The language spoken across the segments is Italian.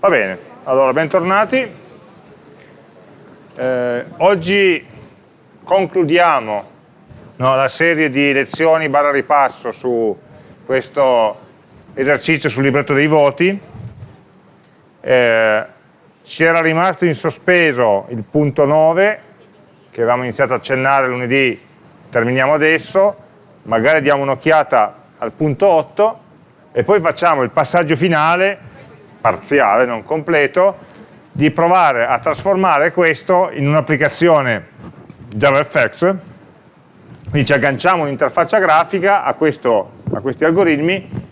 Va bene, allora bentornati. Eh, oggi concludiamo no, la serie di lezioni barra ripasso su questo esercizio sul libretto dei voti. Eh, era rimasto in sospeso il punto 9 che avevamo iniziato a accennare lunedì, terminiamo adesso, magari diamo un'occhiata al punto 8 e poi facciamo il passaggio finale, parziale, non completo, di provare a trasformare questo in un'applicazione JavaFX, quindi ci agganciamo un'interfaccia grafica a, questo, a, questi algoritmi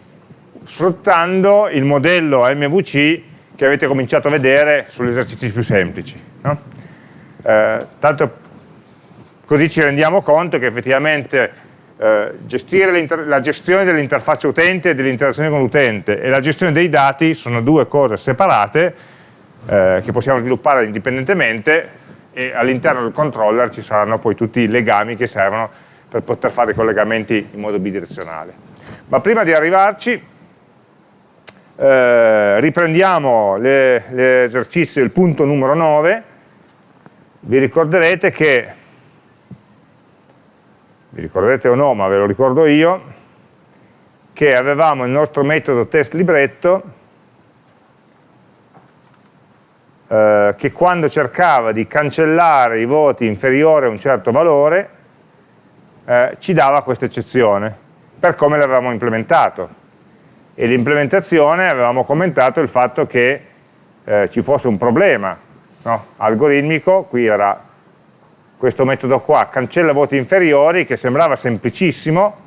sfruttando il modello MVC che avete cominciato a vedere sugli esercizi più semplici. No? Eh, tanto così ci rendiamo conto che effettivamente eh, gestire la gestione dell'interfaccia utente e dell'interazione con l'utente e la gestione dei dati sono due cose separate eh, che possiamo sviluppare indipendentemente e all'interno del controller ci saranno poi tutti i legami che servono per poter fare i collegamenti in modo bidirezionale. Ma prima di arrivarci eh, riprendiamo l'esercizio del punto numero 9 vi ricorderete che vi ricordate o no, ma ve lo ricordo io, che avevamo il nostro metodo test libretto eh, che quando cercava di cancellare i voti inferiori a un certo valore eh, ci dava questa eccezione per come l'avevamo implementato e l'implementazione avevamo commentato il fatto che eh, ci fosse un problema no? algoritmico, qui era questo metodo qua cancella voti inferiori che sembrava semplicissimo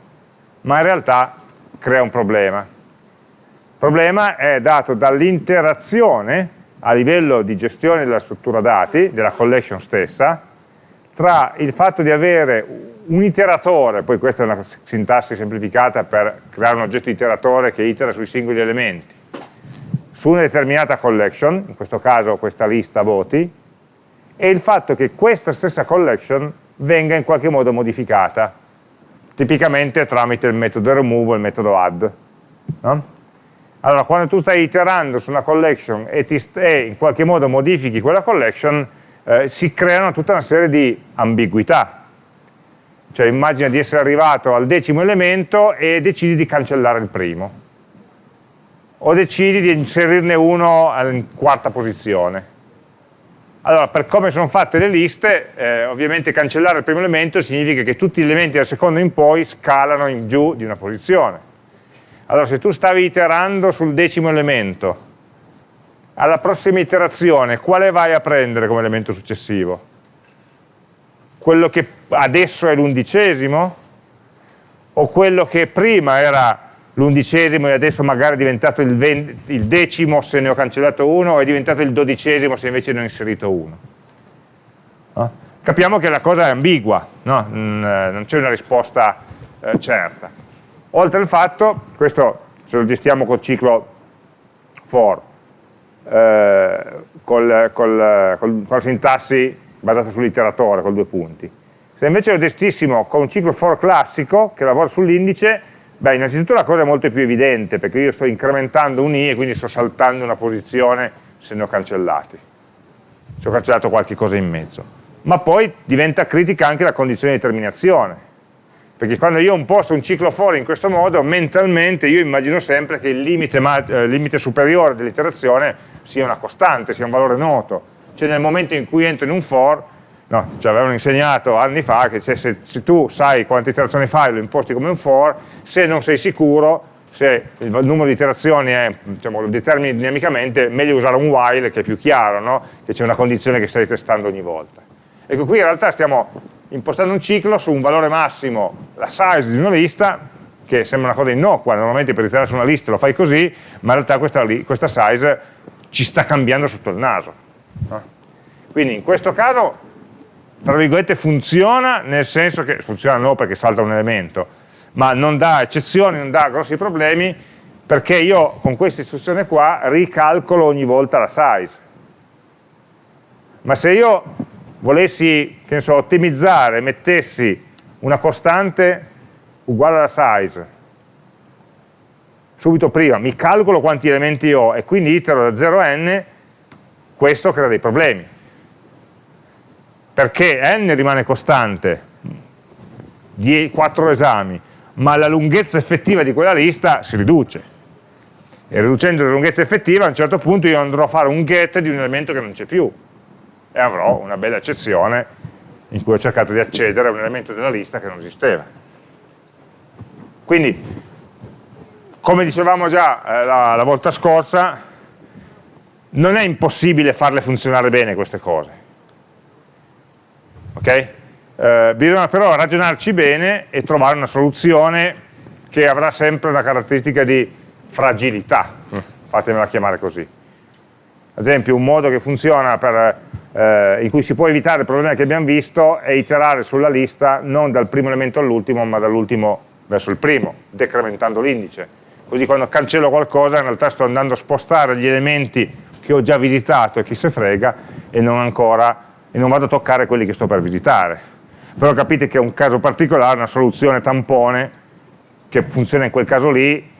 ma in realtà crea un problema. Il problema è dato dall'interazione a livello di gestione della struttura dati, della collection stessa tra il fatto di avere un iteratore, poi questa è una sintassi semplificata per creare un oggetto iteratore che itera sui singoli elementi, su una determinata collection, in questo caso questa lista voti, e il fatto che questa stessa collection venga in qualche modo modificata, tipicamente tramite il metodo remove o il metodo add. No? Allora, quando tu stai iterando su una collection e, e in qualche modo modifichi quella collection, eh, si creano tutta una serie di ambiguità. Cioè immagina di essere arrivato al decimo elemento e decidi di cancellare il primo. O decidi di inserirne uno in quarta posizione allora, per come sono fatte le liste, eh, ovviamente cancellare il primo elemento significa che tutti gli elementi dal secondo in poi scalano in giù di una posizione. Allora, se tu stavi iterando sul decimo elemento, alla prossima iterazione, quale vai a prendere come elemento successivo? Quello che adesso è l'undicesimo? O quello che prima era l'undicesimo e adesso magari è diventato il, il, decimo se ne ho cancellato uno o è diventato il dodicesimo se invece ne ho inserito uno. No? Capiamo che la cosa è ambigua, no? Mm, eh, non c'è una risposta eh, certa. Oltre al fatto, questo se lo gestiamo col ciclo for, eh, col, col, col, con la sintassi basata sull'iteratore, con due punti. Se invece lo gestissimo con un ciclo for classico, che lavora sull'indice, Beh, innanzitutto la cosa è molto più evidente, perché io sto incrementando un i e quindi sto saltando una posizione se ne ho cancellati. Se ho cancellato qualche cosa in mezzo. Ma poi diventa critica anche la condizione di terminazione. Perché quando io imposto un ciclo fuori in questo modo, mentalmente io immagino sempre che il limite, eh, limite superiore dell'iterazione sia una costante, sia un valore noto. Cioè nel momento in cui entro in un for, No, ci avevano insegnato anni fa che se, se, se, tu sai quante iterazioni fai lo imposti come un for, se non sei sicuro, se il numero di iterazioni è, diciamo, lo determini dinamicamente, meglio usare un while che è più chiaro, no? che c'è una condizione che stai testando ogni volta. Ecco, qui in realtà stiamo impostando un ciclo su un valore massimo, la size di una lista, che sembra una cosa innocua, normalmente per iterare su una lista lo fai così, ma in realtà questa, questa size ci sta cambiando sotto il naso. No? Quindi in questo caso tra virgolette funziona nel senso che funziona no perché salta un elemento ma non dà eccezioni, non dà grossi problemi perché io con questa istruzione qua ricalcolo ogni volta la size ma se io volessi che ne so, ottimizzare, mettessi una costante uguale alla size subito prima, mi calcolo quanti elementi ho e quindi itero da 0 a n, questo crea dei problemi. Perché n rimane costante, 4 esami, ma la lunghezza effettiva di quella lista si riduce. E riducendo la lunghezza effettiva, a un certo punto io andrò a fare un get di un elemento che non c'è più e avrò una bella eccezione in cui ho cercato di accedere a un elemento della lista che non esisteva. Quindi, come dicevamo già eh, la, la volta scorsa, non è impossibile farle funzionare bene queste cose. Ok? Eh, bisogna però ragionarci bene e trovare una soluzione che avrà sempre una caratteristica di fragilità, fatemela chiamare così. Ad esempio un modo che funziona per, eh, in cui si può evitare il problema che abbiamo visto è iterare sulla lista non dal primo elemento all'ultimo ma dall'ultimo verso il primo, decrementando l'indice. Così quando cancello qualcosa in realtà sto andando a spostare gli elementi che ho già visitato e chi se frega e non ancora e non vado a toccare quelli che sto per visitare. Però capite che è un caso particolare, una soluzione tampone che funziona in quel caso lì,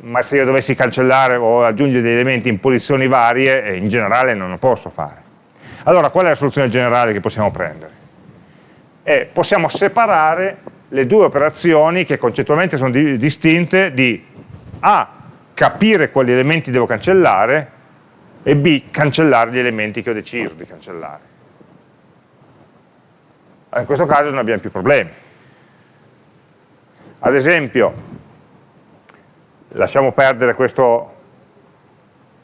ma se io dovessi cancellare o aggiungere degli elementi in posizioni varie, eh, in generale non lo posso fare. Allora, qual è la soluzione generale che possiamo prendere? Eh, possiamo separare le due operazioni che concettualmente sono di, distinte di A, capire quali elementi devo cancellare e B, cancellare gli elementi che ho deciso di cancellare. In questo caso non abbiamo più problemi. Ad esempio, lasciamo perdere questo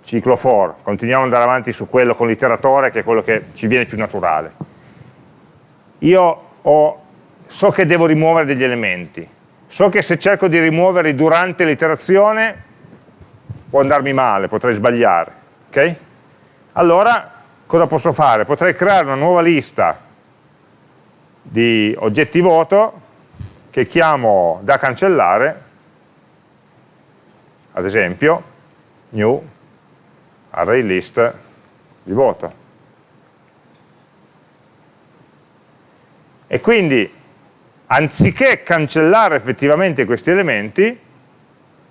ciclo for, continuiamo ad andare avanti su quello con l'iteratore che è quello che ci viene più naturale. Io ho so che devo rimuovere degli elementi, so che se cerco di rimuoverli durante l'iterazione può andarmi male, potrei sbagliare, ok? Allora cosa posso fare? Potrei creare una nuova lista di oggetti voto che chiamo da cancellare, ad esempio new array list di voto. E quindi anziché cancellare effettivamente questi elementi,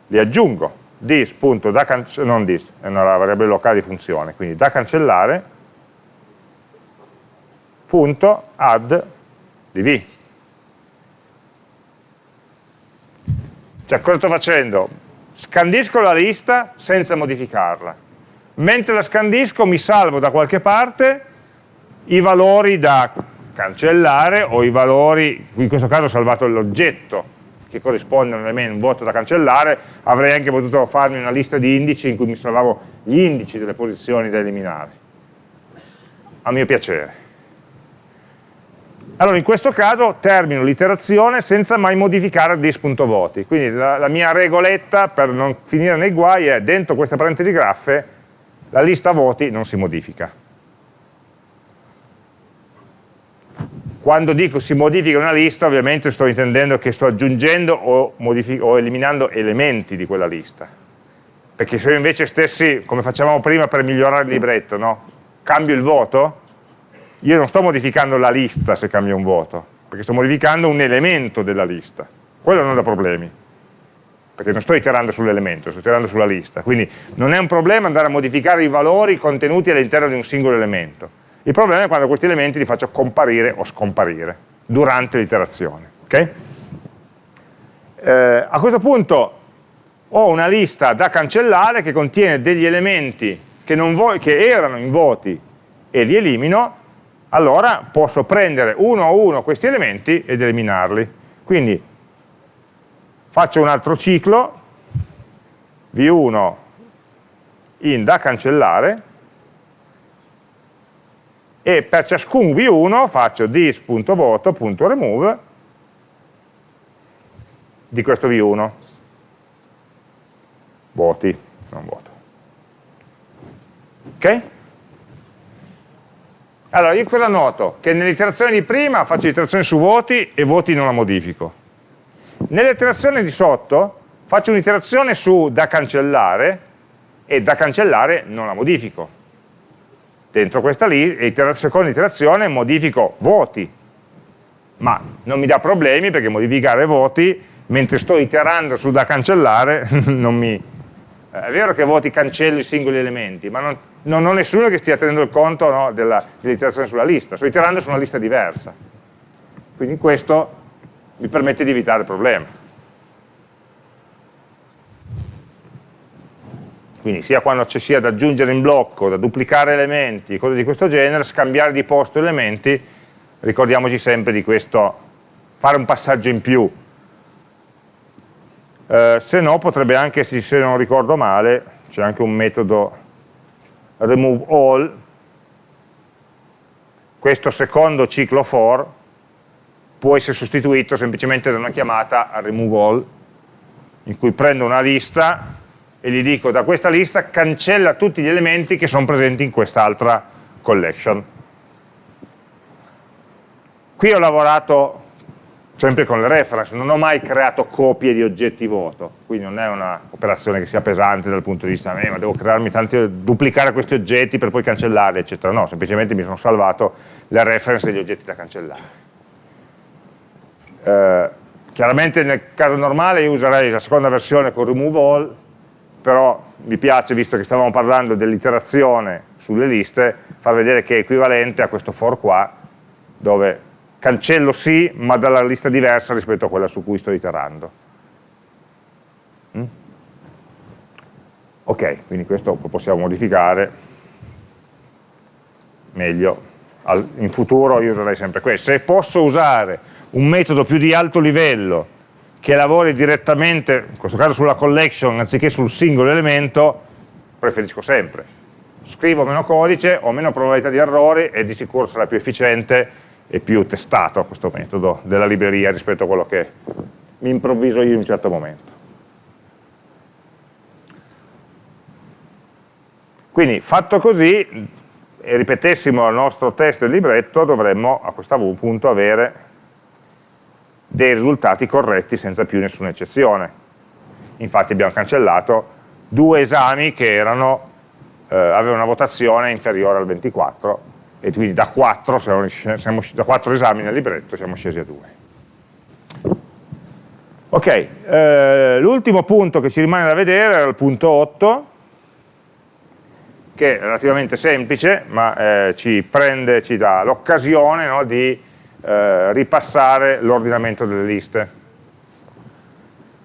li aggiungo. This, punto, da non this, è una variabile locale di funzione, quindi da cancellare, punto, add di v. Cioè cosa sto facendo? Scandisco la lista senza modificarla. Mentre la scandisco mi salvo da qualche parte i valori da cancellare o i valori, in questo caso ho salvato l'oggetto che corrisponde a un voto da cancellare, avrei anche potuto farmi una lista di indici in cui mi salvavo gli indici delle posizioni da eliminare, a mio piacere. Allora in questo caso termino l'iterazione senza mai modificare dis.voti, quindi la, la, mia regoletta per non finire nei guai è dentro queste parentesi graffe la lista voti non si modifica. Quando dico si modifica una lista, ovviamente sto intendendo che sto aggiungendo o, o eliminando elementi di quella lista. Perché se io invece stessi, come facevamo prima per migliorare il libretto, no? cambio il voto, io non sto modificando la lista se cambio un voto, perché sto modificando un elemento della lista. Quello non dà problemi, perché non sto iterando sull'elemento, sto iterando sulla lista. Quindi non è un problema andare a modificare i valori contenuti all'interno di un singolo elemento il problema è quando questi elementi li faccio comparire o scomparire durante l'iterazione. Okay? Eh, a questo punto ho una lista da cancellare che contiene degli elementi che, che erano in voti e li elimino, allora posso prendere uno a uno questi elementi ed eliminarli. Quindi faccio un altro ciclo, v1 in da cancellare, e per ciascun v1 faccio this.voto.remove di questo v1 voti, non voto ok? Allora io cosa noto? che nell'iterazione di prima faccio l'iterazione su voti e voti non la modifico. Nell'iterazione di sotto faccio un'iterazione su da cancellare e da cancellare non la modifico. Dentro questa lista, seconda iterazione modifico voti, ma non mi dà problemi perché modificare voti mentre sto iterando su da cancellare, non mi... Eh, è vero che a volte cancello i singoli elementi, ma non, non ho nessuno che stia tenendo conto no, dell'iterazione sulla lista, sto iterando su una lista diversa. Quindi questo mi permette di evitare il problema. Quindi sia quando ci sia da aggiungere in blocco, da duplicare elementi, cose di questo genere, scambiare di posto elementi, ricordiamoci sempre di questo, fare un passaggio in più. Eh, se no potrebbe anche, se non ricordo male, c'è anche un metodo remove all, questo secondo ciclo for può essere sostituito semplicemente da una chiamata remove all, in cui prendo una lista e gli dico da questa lista cancella tutti gli elementi che sono presenti in quest'altra collection. Qui ho lavorato sempre con le reference, non ho mai creato copie di oggetti vuoto, quindi non è un'operazione che sia pesante dal punto di vista, eh, ma devo crearmi tanti, duplicare questi oggetti per poi cancellarli, eccetera. No, semplicemente mi sono salvato le reference degli oggetti da cancellare. Eh, chiaramente nel caso normale io userei la seconda versione con remove all, però mi piace, visto che stavamo parlando dell'iterazione sulle liste, far vedere che è equivalente a questo for qua, dove cancello sì, ma dalla lista diversa rispetto a quella su cui sto iterando. Mm? Ok, quindi questo lo possiamo modificare meglio. In futuro io userei sempre questo. Se posso usare un metodo più di alto livello che lavori direttamente, in questo caso sulla collection anziché sul singolo elemento, preferisco sempre. Scrivo meno codice, ho meno probabilità di errori e di sicuro sarà più efficiente e più testato questo metodo della libreria rispetto a quello che mi improvviso io in un certo momento. Quindi fatto così, e ripetessimo il nostro test del libretto, dovremmo a questo punto avere dei risultati corretti senza più nessuna eccezione. Infatti abbiamo cancellato due esami che erano, eh, avevano una votazione inferiore al 24 e quindi da 4, siamo, da 4 esami nel libretto siamo scesi a 2. Ok, eh, l'ultimo punto che ci rimane da vedere era il punto 8, che è relativamente semplice, ma eh, ci prende, ci dà l'occasione no, di eh, ripassare l'ordinamento delle liste.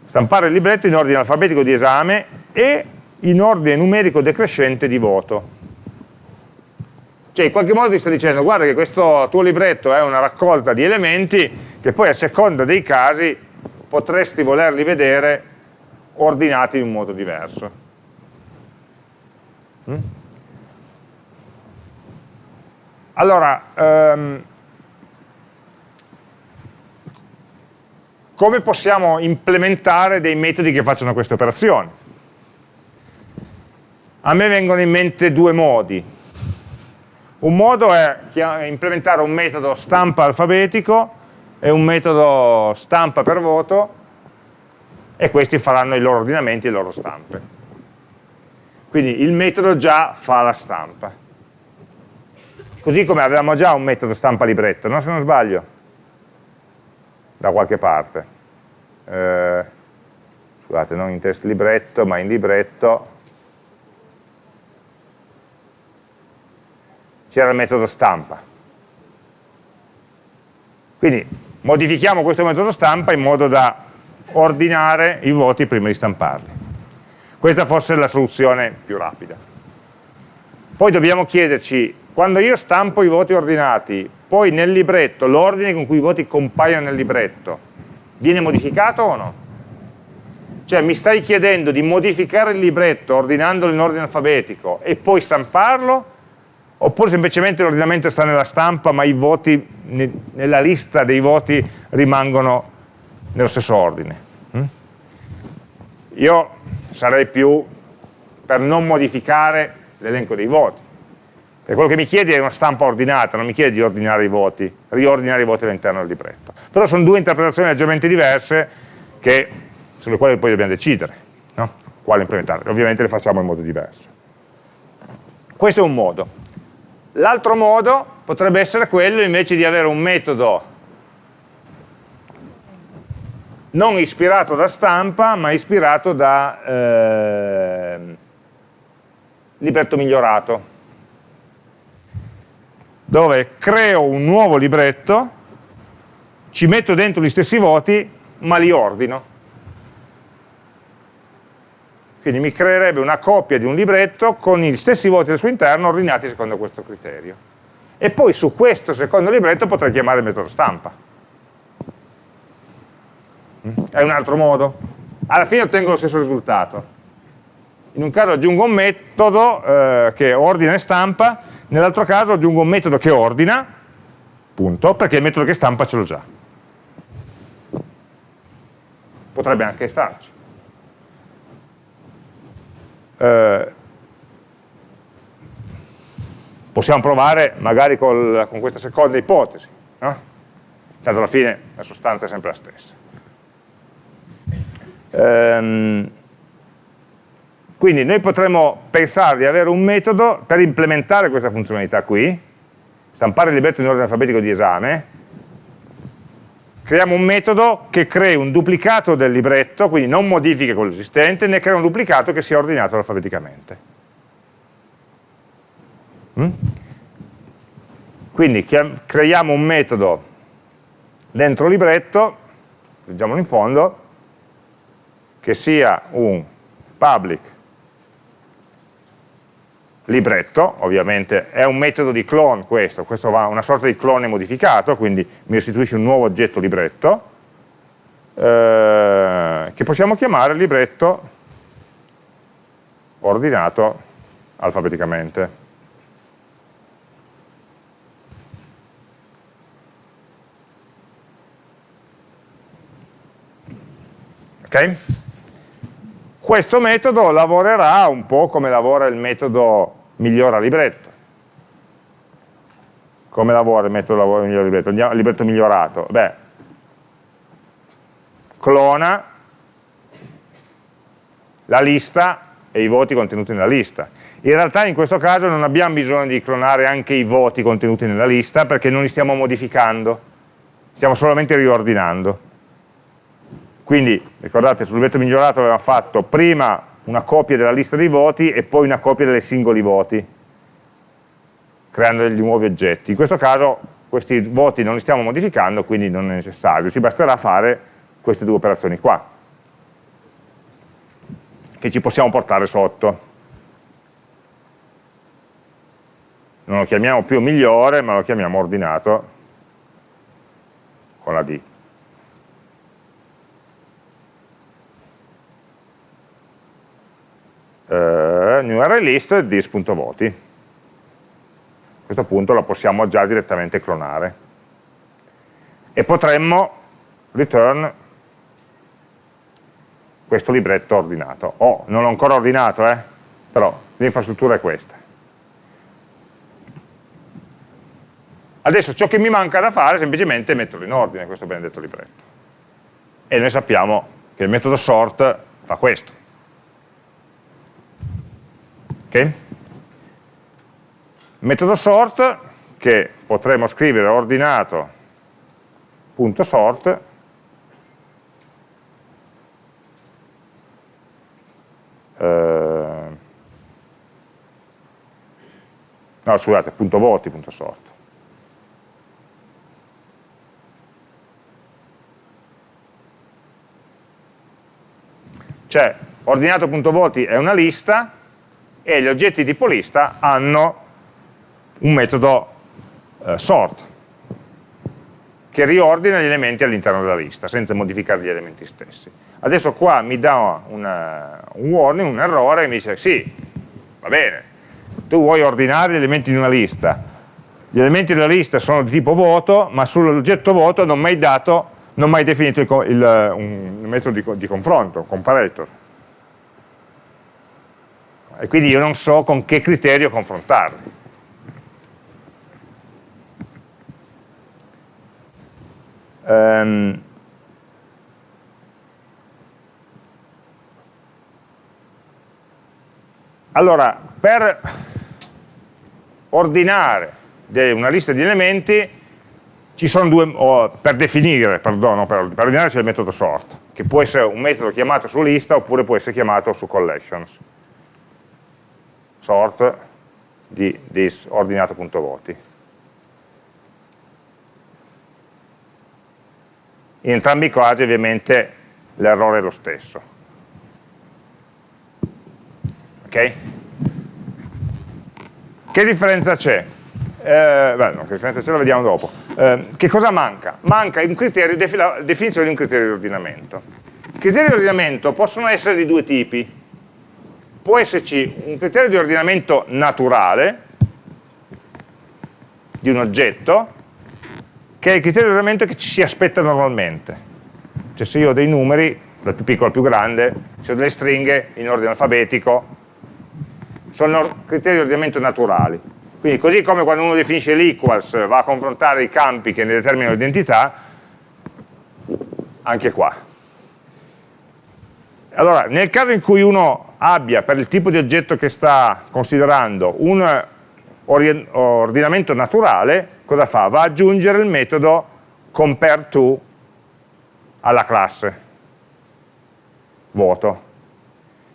Stampare il libretto in ordine alfabetico di esame e in ordine numerico decrescente di voto. Cioè in qualche modo ti sta dicendo guarda che questo tuo libretto è una raccolta di elementi che poi a seconda dei casi potresti volerli vedere ordinati in un modo diverso. Mm? Allora, um, come possiamo implementare dei metodi che facciano queste operazioni? A me vengono in mente due modi. Un modo è implementare un metodo stampa alfabetico e un metodo stampa per voto e questi faranno i loro ordinamenti e le loro stampe. Quindi il metodo già fa la stampa. Così come avevamo già un metodo stampa libretto, no? se non sbaglio, da qualche parte. Eh, scusate, non in test libretto, ma in libretto c'era il metodo stampa. Quindi modifichiamo questo metodo stampa in modo da ordinare i voti prima di stamparli. Questa forse è la soluzione più rapida. Poi dobbiamo chiederci, quando io stampo i voti ordinati, poi nel libretto, l'ordine con cui i voti compaiono nel libretto, viene modificato o no? Cioè mi stai chiedendo di modificare il libretto ordinandolo in ordine alfabetico e poi stamparlo oppure semplicemente l'ordinamento sta nella stampa ma i voti nella lista dei voti rimangono nello stesso ordine. Mm? Io sarei più per non modificare l'elenco dei voti. Perché quello che mi chiedi è una stampa ordinata, non mi chiedi di ordinare i voti, riordinare i voti all'interno del libretto. Però sono due interpretazioni leggermente diverse che, sulle quali poi dobbiamo decidere, no? quale implementare. Ovviamente le facciamo in modo diverso. Questo è un modo. L'altro modo potrebbe essere quello invece di avere un metodo non ispirato da stampa, ma ispirato da eh, libretto migliorato, dove creo un nuovo libretto, ci metto dentro gli stessi voti, ma li ordino. Quindi mi creerebbe una copia di un libretto con gli stessi voti al suo interno ordinati secondo questo criterio. E poi su questo secondo libretto potrei chiamare il metodo stampa. È un altro modo. Alla fine ottengo lo stesso risultato. In un caso aggiungo un metodo eh, che ordina e stampa, nell'altro caso aggiungo un metodo che ordina, punto, perché il metodo che stampa ce l'ho già. Potrebbe anche starci. Eh, possiamo provare magari col, con questa seconda ipotesi, no? tanto alla fine la sostanza è sempre la stessa. Ehm, quindi noi potremmo pensare di avere un metodo per implementare questa funzionalità qui, stampare il libretto in ordine alfabetico di esame, creiamo un metodo che crei un duplicato del libretto, quindi non modifica quello esistente, ne crea un duplicato che sia ordinato alfabeticamente. Mm? Quindi creiamo un metodo dentro il libretto, leggiamolo in fondo, che sia un public libretto, ovviamente è un metodo di clone questo, questo va una sorta di clone modificato, quindi mi restituisce un nuovo oggetto libretto, eh, che possiamo chiamare libretto ordinato alfabeticamente. Ok? Questo metodo lavorerà un po' come lavora il metodo migliora libretto. Come lavora il metodo lavora migliora libretto? Andiamo, libretto migliorato. Beh, clona la lista e i voti contenuti nella lista. In realtà in questo caso non abbiamo bisogno di clonare anche i voti contenuti nella lista perché non li stiamo modificando, stiamo solamente riordinando. Quindi, ricordate, sul libretto migliorato avevamo fatto prima una copia della lista dei voti e poi una copia dei singoli voti, creando degli nuovi oggetti. In questo caso questi voti non li stiamo modificando, quindi non è necessario, ci basterà fare queste due operazioni qua, che ci possiamo portare sotto. Non lo chiamiamo più migliore, ma lo chiamiamo ordinato con la D. eh, new array list this.voti. A questo punto la possiamo già direttamente clonare. E potremmo return questo libretto ordinato. Oh, non l'ho ancora ordinato, eh? però l'infrastruttura è questa. Adesso ciò che mi manca da fare è semplicemente metterlo in ordine, questo benedetto libretto. E noi sappiamo che il metodo sort fa questo. Okay? Metodo sort che potremmo scrivere ordinato.sort eh, no scusate, punto voti, punto sort. Cioè, ordinato.voti è una lista e gli oggetti tipo lista hanno un metodo eh, sort che riordina gli elementi all'interno della lista senza modificare gli elementi stessi. Adesso qua mi dà una, un warning, un errore, e mi dice sì, va bene, tu vuoi ordinare gli elementi di una lista, gli elementi della lista sono di tipo voto, ma sull'oggetto voto non mi hai dato, non mi definito il, il, un metodo di, di confronto, un comparator e quindi io non so con che criterio confrontarli. Um, allora, per ordinare una lista di elementi ci sono due, oh, per definire, perdono, per, per ordinare c'è il metodo sort, che può essere un metodo chiamato su lista oppure può essere chiamato su collections. Sort di disordinato.voti. In entrambi i casi ovviamente l'errore è lo stesso. Ok? Che differenza c'è? Eh, beh, no, che differenza c'è lo vediamo dopo. Eh, che cosa manca? Manca criterio, la definizione di un criterio di ordinamento. I criteri di ordinamento possono essere di due tipi. Può esserci un criterio di ordinamento naturale, di un oggetto, che è il criterio di ordinamento che ci si aspetta normalmente. Cioè se io ho dei numeri, dal più piccolo al più grande, se ho delle stringhe in ordine alfabetico, sono criteri di ordinamento naturali. Quindi così come quando uno definisce l'equals va a confrontare i campi che ne determinano l'identità, anche qua. Allora, nel caso in cui uno abbia per il tipo di oggetto che sta considerando un ordinamento naturale, cosa fa? Va ad aggiungere il metodo compareTo alla classe vuoto.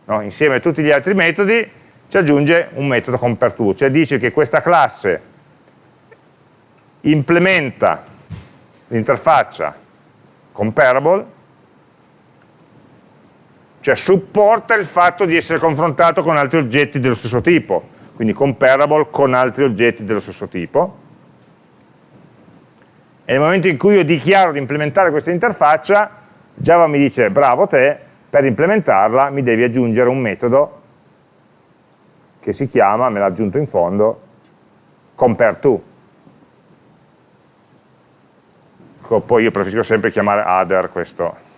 No? Insieme a tutti gli altri metodi ci aggiunge un metodo compareTo, cioè dice che questa classe implementa l'interfaccia comparable, cioè supporta il fatto di essere confrontato con altri oggetti dello stesso tipo, quindi comparable con altri oggetti dello stesso tipo, e nel momento in cui io dichiaro di implementare questa interfaccia, Java mi dice bravo te, per implementarla mi devi aggiungere un metodo che si chiama, me l'ha aggiunto in fondo, compareTo. Poi io preferisco sempre chiamare other questo.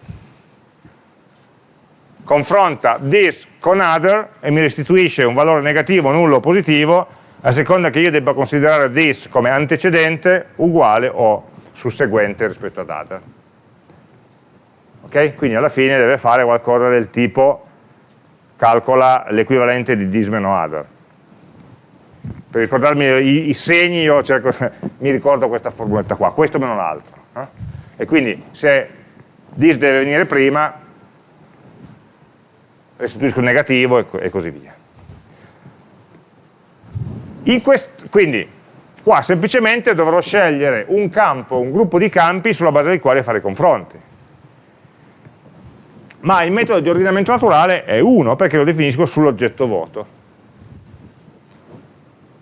Confronta this con other e mi restituisce un valore negativo, nullo o positivo a seconda che io debba considerare this come antecedente, uguale o susseguente rispetto ad other. Ok? Quindi alla fine deve fare qualcosa del tipo calcola l'equivalente di this meno other. Per ricordarmi i, i segni io cerco, mi ricordo questa formuletta qua, questo meno l'altro. Eh? E quindi se this deve venire prima, restituisco il negativo e, e così via. quindi Qua semplicemente dovrò scegliere un campo, un gruppo di campi sulla base dei quali fare i confronti. Ma il metodo di ordinamento naturale è uno perché lo definisco sull'oggetto vuoto.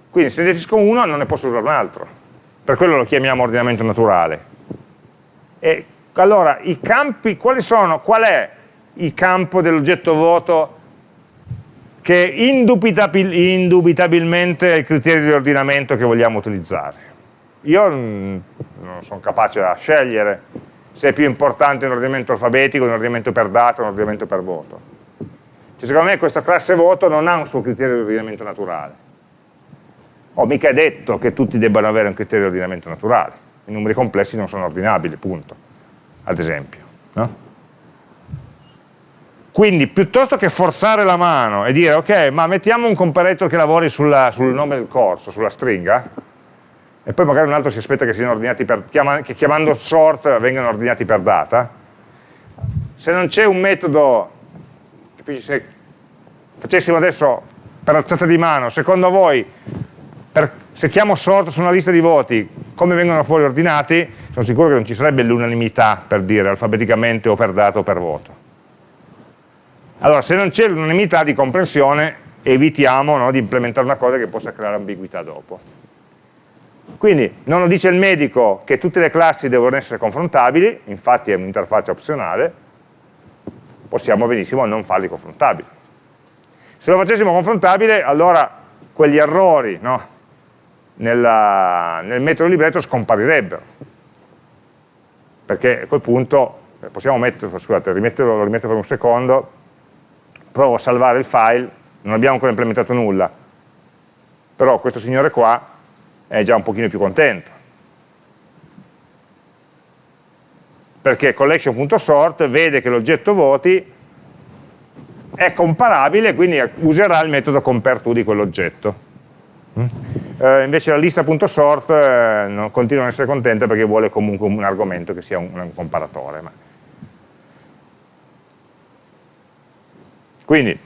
Quindi se definisco uno non ne posso usare un altro. Per quello lo chiamiamo ordinamento naturale. E allora, i campi, quali sono, qual è il campo dell'oggetto vuoto che indubitabil, indubitabilmente è il criterio di ordinamento che vogliamo utilizzare. Io non sono capace a scegliere se è più importante un ordinamento alfabetico, un ordinamento per data, un ordinamento per voto. Cioè, secondo me questa classe voto non ha un suo criterio di ordinamento naturale. Oh, mica detto che tutti debbano avere un criterio di ordinamento naturale. I numeri complessi non sono ordinabili, punto. Ad esempio. No? Quindi piuttosto che forzare la mano e dire ok, ma mettiamo un comparator che lavori sulla, sul nome del corso, sulla stringa, e poi magari un altro si aspetta che siano ordinati per, che chiamando sort vengano ordinati per data, se non c'è un metodo, se facessimo adesso per alzata di mano, secondo voi, per, se chiamo sort su una lista di voti, come vengono fuori ordinati, sono sicuro che non ci sarebbe l'unanimità per dire alfabeticamente o per data o per voto. Allora, se non c'è l'unanimità di comprensione, evitiamo no, di implementare una cosa che possa creare ambiguità dopo. Quindi non lo dice il medico che tutte le classi devono essere confrontabili, infatti è un'interfaccia opzionale, possiamo benissimo non farli confrontabili. Se lo facessimo confrontabile, allora quegli errori no, nella, nel metodo libretto scomparirebbero. Perché a quel punto, eh, possiamo metterlo, scusate, rimetterlo, lo rimetto per un secondo, provo a salvare il file, non abbiamo ancora implementato nulla, però questo signore qua è già un pochino più contento. Perché collection.sort vede che l'oggetto voti è comparabile, quindi userà il metodo compareTo di quell'oggetto. Mm? eh, invece la lista.sort eh, continua a essere contenta perché vuole comunque un argomento che sia un, un comparatore. Ma... Quindi,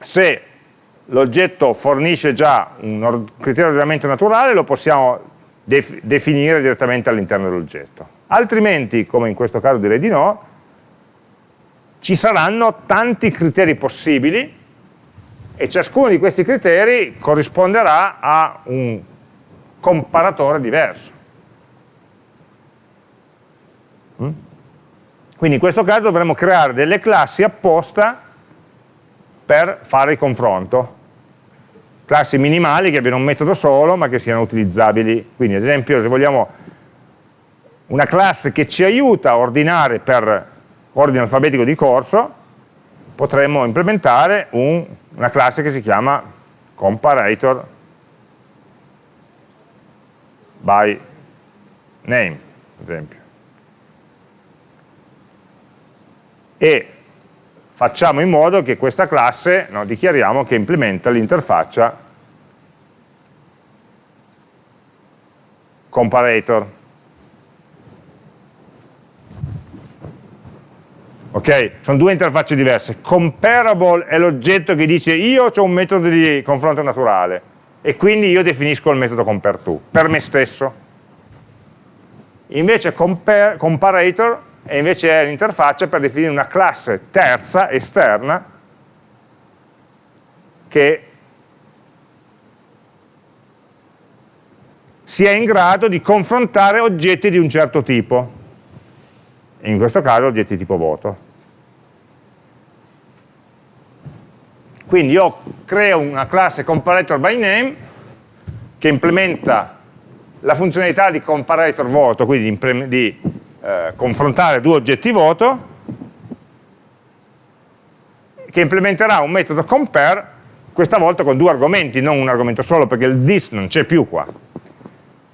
se l'oggetto fornisce già un criterio di ordinamento naturale, lo possiamo def definire direttamente all'interno dell'oggetto. Altrimenti, come in questo caso direi di no, ci saranno tanti criteri possibili e ciascuno di questi criteri corrisponderà a un comparatore diverso. Mm? Quindi in questo caso dovremo creare delle classi apposta per fare il confronto. Classi minimali che abbiano un metodo solo ma che siano utilizzabili. Quindi ad esempio se vogliamo una classe che ci aiuta a ordinare per ordine alfabetico di corso, potremmo implementare un, una classe che si chiama comparator by name, ad esempio. E facciamo in modo che questa classe, no, dichiariamo che implementa l'interfaccia comparator. ok? Sono due interfacce diverse. Comparable è l'oggetto che dice io ho un metodo di confronto naturale e quindi io definisco il metodo compareTo per me stesso. Invece compare, comparator è invece l'interfaccia per definire una classe terza, esterna, che sia in grado di confrontare oggetti di un certo tipo in questo caso oggetti tipo voto. Quindi io creo una classe comparator by name che implementa la funzionalità di comparator voto, quindi di, di eh, confrontare due oggetti voto, che implementerà un metodo compare, questa volta con due argomenti, non un argomento solo, perché il this non c'è più qua.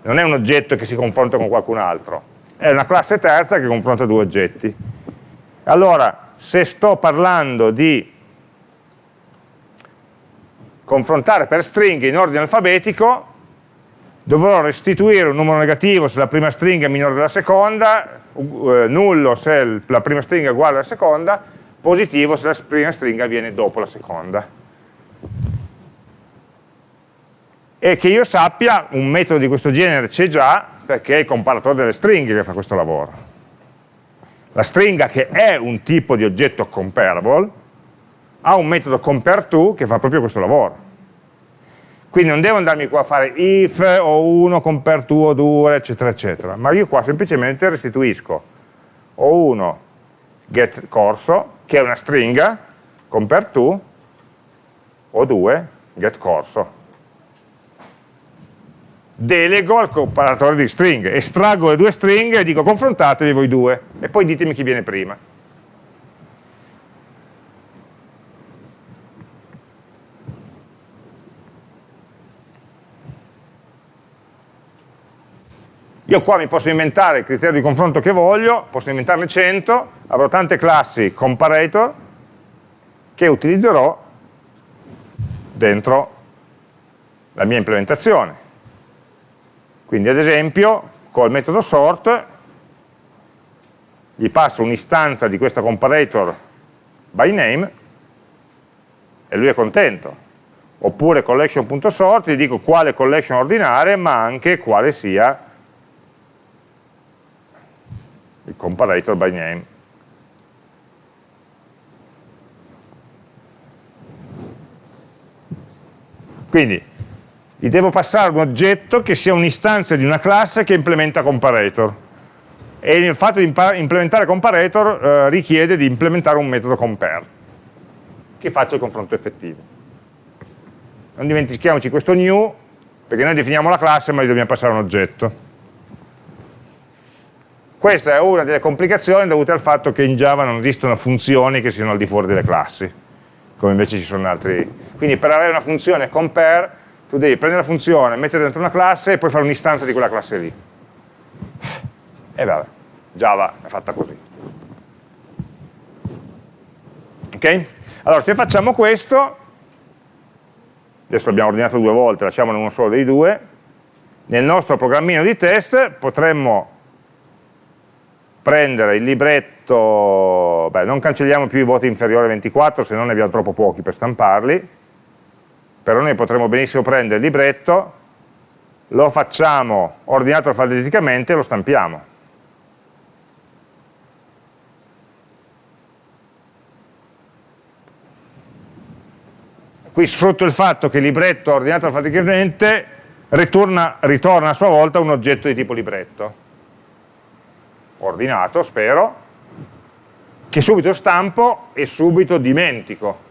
Non è un oggetto che si confronta con qualcun altro, è una classe terza che confronta due oggetti. Allora, se sto parlando di confrontare per stringhe in ordine alfabetico, dovrò restituire un numero negativo se la prima stringa è minore della seconda, eh, nullo se la prima stringa è uguale alla seconda, positivo se la prima stringa viene dopo la seconda. E che io sappia, un metodo di questo genere c'è già, perché è il comparatore delle stringhe che fa questo lavoro. La stringa che è un tipo di oggetto comparable ha un metodo compareTo che fa proprio questo lavoro. Quindi non devo andarmi qua a fare if o 1 compareTo o 2 eccetera eccetera, ma io qua semplicemente restituisco o 1 get corso che è una stringa compareTo o 2 get corso delego al comparatore di stringhe, estraggo le due stringhe e dico confrontatevi voi due e poi ditemi chi viene prima. Io qua mi posso inventare il criterio di confronto che voglio, posso inventarne 100, avrò tante classi comparator che utilizzerò dentro la mia implementazione. Quindi ad esempio col metodo sort gli passo un'istanza di questo comparator by name e lui è contento. Oppure collection.sort gli dico quale collection ordinare ma anche quale sia il comparator by name. Quindi gli devo passare un oggetto che sia un'istanza di una classe che implementa comparator. E il fatto di implementare comparator eh, richiede di implementare un metodo compare che faccia il confronto effettivo. Non dimentichiamoci questo new perché noi definiamo la classe ma gli dobbiamo passare un oggetto questa è una delle complicazioni dovute al fatto che in Java non esistono funzioni che siano al di fuori delle classi come invece ci sono altri quindi per avere una funzione compare tu devi prendere la funzione, mettere dentro una classe e poi fare un'istanza di quella classe lì. E vabbè, Java è fatta così. Ok? Allora, se facciamo questo, adesso l'abbiamo ordinato due volte, lasciamone uno solo dei due, nel nostro programmino di test potremmo prendere il libretto, beh non cancelliamo più i voti inferiori a 24 se non ne abbiamo troppo pochi per stamparli, però noi potremmo benissimo prendere il libretto, lo facciamo ordinato alfabeticamente e lo stampiamo. Qui sfrutto il fatto che il libretto ordinato alfabeticamente ritorna, ritorna a sua volta un oggetto di tipo libretto, ordinato spero, che subito stampo e subito dimentico,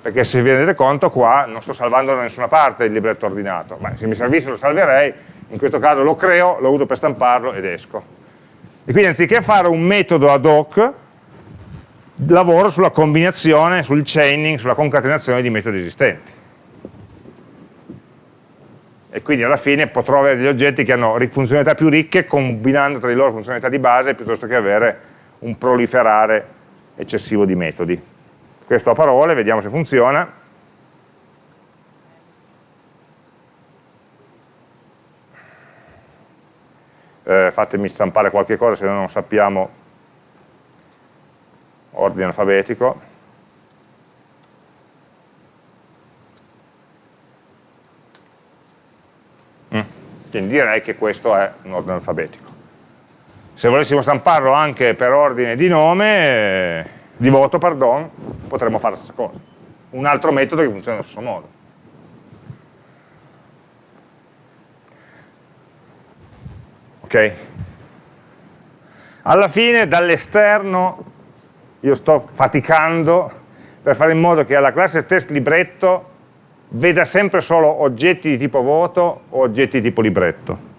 perché se vi rendete conto qua non sto salvando da nessuna parte il libretto ordinato, ma se mi servisse lo salverei, in questo caso lo creo, lo uso per stamparlo ed esco. E quindi anziché fare un metodo ad hoc, lavoro sulla combinazione, sul chaining, sulla concatenazione di metodi esistenti. E quindi alla fine potrò avere degli oggetti che hanno funzionalità più ricche combinando tra di loro funzionalità di base piuttosto che avere un proliferare eccessivo di metodi. Questo a parole, vediamo se funziona. Eh, fatemi stampare qualche cosa se no non sappiamo ordine alfabetico. Quindi direi che questo è un ordine alfabetico. Se volessimo stamparlo anche per ordine di nome, eh, di voto, pardon, potremmo fare la stessa cosa. Un altro metodo che funziona allo stesso modo. Ok? Alla fine dall'esterno io sto faticando per fare in modo che alla classe test libretto veda sempre solo oggetti di tipo voto o oggetti di tipo libretto.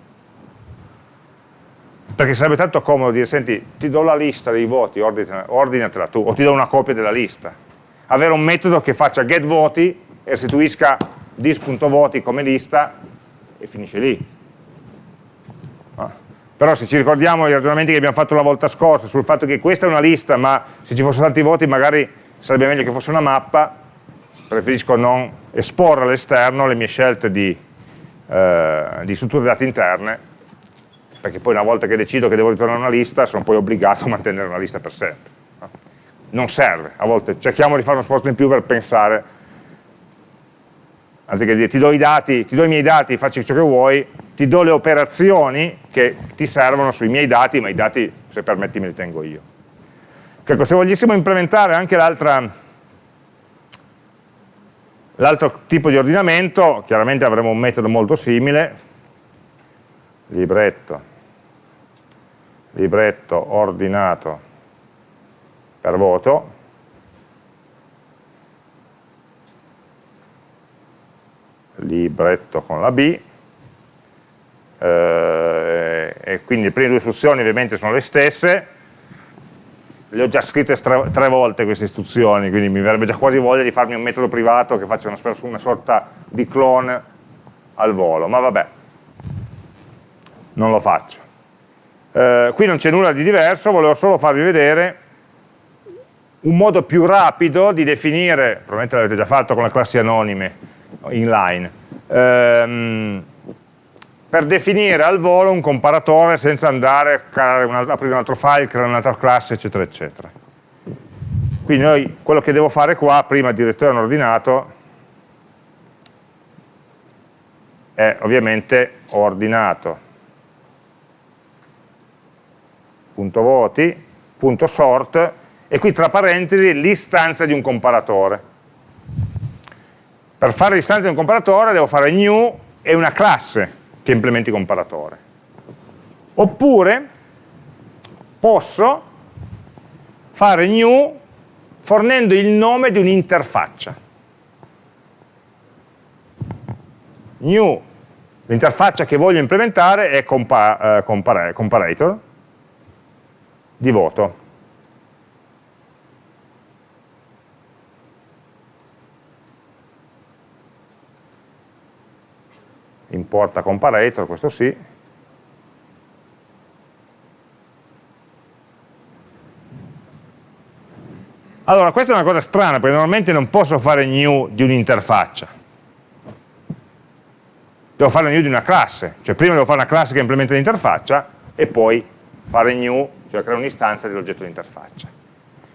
Perché sarebbe tanto comodo dire, senti, ti do la lista dei voti, ordinatela tu, o ti do una copia della lista. Avere un metodo che faccia get voti e restituisca dis.voti come lista e finisce lì. Però se ci ricordiamo i ragionamenti che abbiamo fatto la volta scorsa sul fatto che questa è una lista, ma se ci fossero tanti voti magari sarebbe meglio che fosse una mappa, preferisco non esporre all'esterno le mie scelte di, eh, di strutture dati interne, perché poi una volta che decido che devo ritornare una lista sono poi obbligato a mantenere una lista per sempre. Non serve, a volte cerchiamo di fare uno sforzo in più per pensare, anziché dire ti do i dati, ti do i miei dati, facci ciò che vuoi, ti do le operazioni che ti servono sui miei dati, ma i dati, se permetti, me li tengo io. Ecco, se volessimo implementare anche l'altro tipo di ordinamento, chiaramente avremo un metodo molto simile, libretto, libretto ordinato per voto, libretto con la B, eh, e quindi le prime due istruzioni ovviamente sono le stesse, le ho già scritte tre, volte queste istruzioni, quindi mi verrebbe già quasi voglia di farmi un metodo privato che faccia una, una sorta di clone al volo, ma vabbè, non lo faccio. Eh, qui non c'è nulla di diverso, volevo solo farvi vedere un modo più rapido di definire, probabilmente l'avete già fatto con le classi anonime inline, ehm, per definire al volo un comparatore senza andare a un, aprire un altro file, creare un'altra classe, eccetera, eccetera. Quindi noi, quello che devo fare qua, prima di ritorno ordinato, è ovviamente ordinato punto voti, punto sort, e qui tra parentesi l'istanza di un comparatore. Per fare l'istanza di un comparatore devo fare new e una classe che implementi comparatore. Oppure posso fare new fornendo il nome di un'interfaccia. New, l'interfaccia che voglio implementare è compa eh, compar comparator di voto. Importa comparator, questo sì, Allora, questa è una cosa strana, perché normalmente non posso fare new di un'interfaccia. devo fare new di una classe, cioè prima devo fare una classe che implementa l'interfaccia e poi fare new, cioè creare un'istanza dell'oggetto di interfaccia.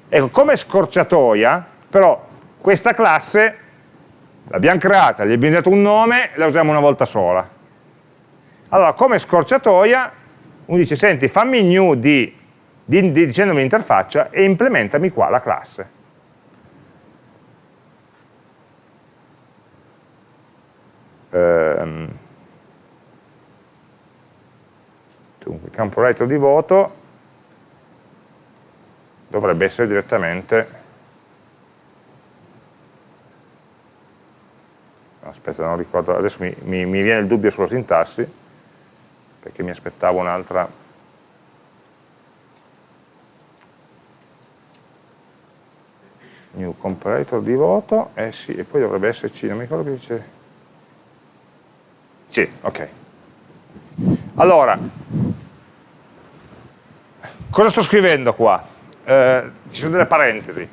Ecco, come scorciatoia, però questa classe l'abbiamo creata, gli abbiamo dato un nome, la usiamo una volta sola. Allora, come scorciatoia, uno dice, senti, fammi new di, di, di dicendomi l'interfaccia e implementami qua la classe. Ehm, dunque, campo writer di voto dovrebbe essere direttamente aspetta non ricordo. Adesso mi, mi, mi viene il dubbio sulla sintassi perché mi aspettavo un'altra. New comparator di voto eh sì, e poi dovrebbe esserci non mi ricordo che dice. Sì, ok. Allora cosa sto scrivendo qua? Eh, ci sono delle parentesi.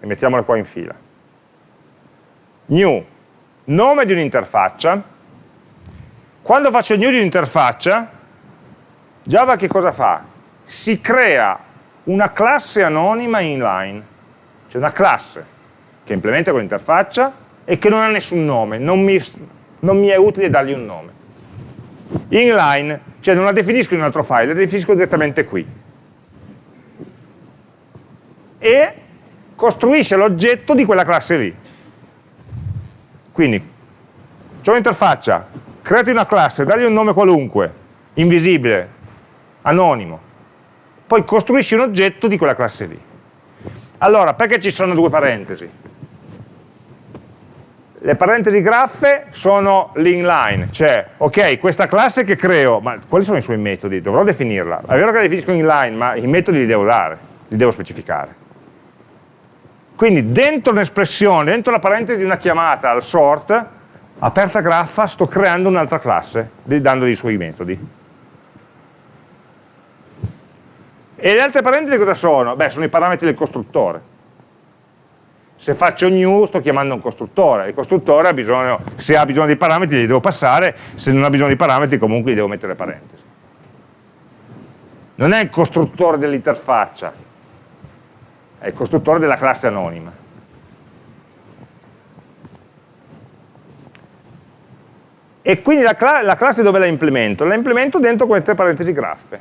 E mettiamole qua in fila new. Nome di un'interfaccia. Quando faccio new di un'interfaccia Java che cosa fa? si crea una classe anonima inline. Cioè una classe che implementa quell'interfaccia e che non ha nessun nome non mi, non mi è utile dargli un nome. Inline, cioè non la definisco in un altro file, la definisco direttamente qui. E costruisce l'oggetto di quella classe lì. Quindi, c'è un'interfaccia, creati una classe, dagli un nome qualunque, invisibile, anonimo, poi costruisci un oggetto di quella classe lì. Allora, perché ci sono due parentesi? Le parentesi graffe sono l'inline, cioè, ok, questa classe che creo, ma quali sono i suoi metodi? Dovrò definirla. È vero che la definisco inline, ma i metodi li devo dare, li devo specificare. Quindi dentro un'espressione, dentro la parentesi di una chiamata al sort, aperta graffa, sto creando un'altra classe, dandogli i suoi metodi. E le altre parentesi cosa sono? Beh, sono i parametri del costruttore. Se faccio new sto chiamando un costruttore, il costruttore ha bisogno, se ha bisogno di parametri li devo passare, se non ha bisogno di parametri comunque gli devo mettere parentesi. Non è il costruttore dell'interfaccia, è il costruttore della classe anonima. E quindi la, cla la classe dove la implemento? La implemento dentro queste parentesi graffe.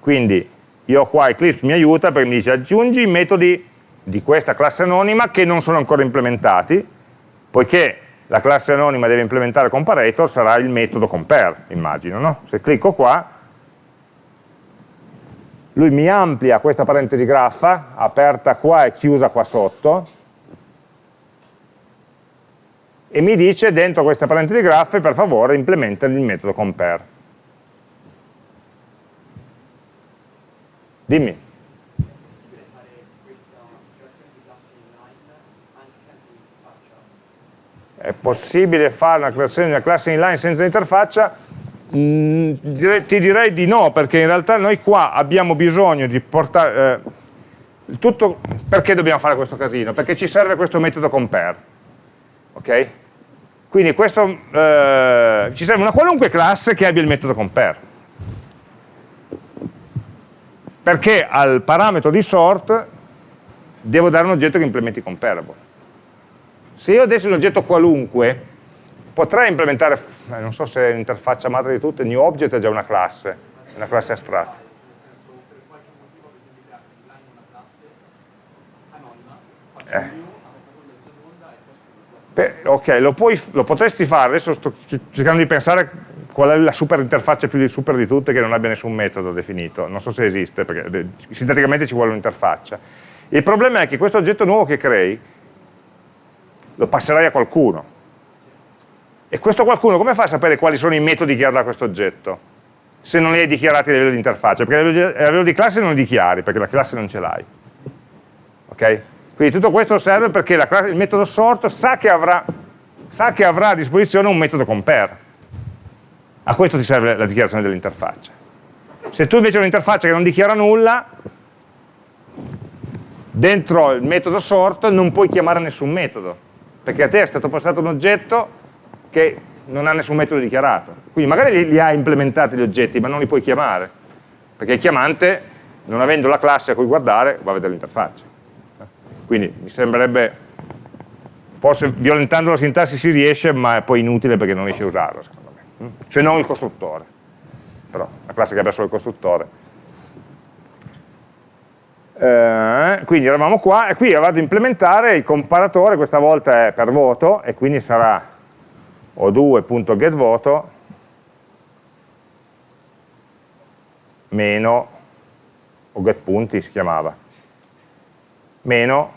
Quindi io qua Eclipse mi aiuta perché mi dice aggiungi i metodi di questa classe anonima che non sono ancora implementati, poiché la classe anonima deve implementare comparator, sarà il metodo compare, immagino. No? Se clicco qua, lui mi amplia questa parentesi graffa, aperta qua e chiusa qua sotto, e mi dice dentro questa parentesi graffe per favore implementa il metodo compare. Dimmi. È possibile fare una creazione di una classe inline senza interfaccia? Mm, ti direi di no, perché in realtà noi qua abbiamo bisogno di portare... Eh, tutto, perché dobbiamo fare questo casino? Perché ci serve questo metodo compare. Ok? Quindi questo, eh, ci serve una qualunque classe che abbia il metodo compare. Perché al parametro di sort devo dare un oggetto che implementi comparable. Se io dessi un oggetto qualunque, potrei implementare, eh, non so se l'interfaccia madre di tutte, new object è già una classe, una classe astratta. Eh. Beh, ok, lo, puoi, lo, potresti fare, adesso sto cercando di pensare qual è la super interfaccia più di super di tutte che non abbia nessun metodo definito, non so se esiste, perché sinteticamente ci vuole un'interfaccia. Il problema è che questo oggetto nuovo che crei lo passerai a qualcuno, e questo qualcuno come fa a sapere quali sono i metodi che ha da questo oggetto? Se non li hai dichiarati a livello di interfaccia, perché a livello di, classe non li dichiari, perché la classe non ce l'hai. Ok? Quindi tutto questo serve perché classe, il metodo sort sa che, avrà, sa che avrà a disposizione un metodo compare. A questo ti serve la dichiarazione dell'interfaccia. Se tu invece hai un'interfaccia che non dichiara nulla, dentro il metodo sort non puoi chiamare nessun metodo, perché a te è stato passato un oggetto che non ha nessun metodo dichiarato. Quindi magari li, li ha implementati gli oggetti, ma non li puoi chiamare, perché il chiamante, non avendo la classe a cui guardare, va a vedere l'interfaccia. Quindi mi sembrerebbe, forse violentando la sintassi si riesce, ma è poi inutile perché non riesce a usarlo, secondo me. Se non il costruttore. Però la classe che abbia solo il costruttore eh, quindi eravamo qua e qui vado ad implementare il comparatore, questa volta è per voto e quindi sarà o2.getVoto meno o getPunti si chiamava meno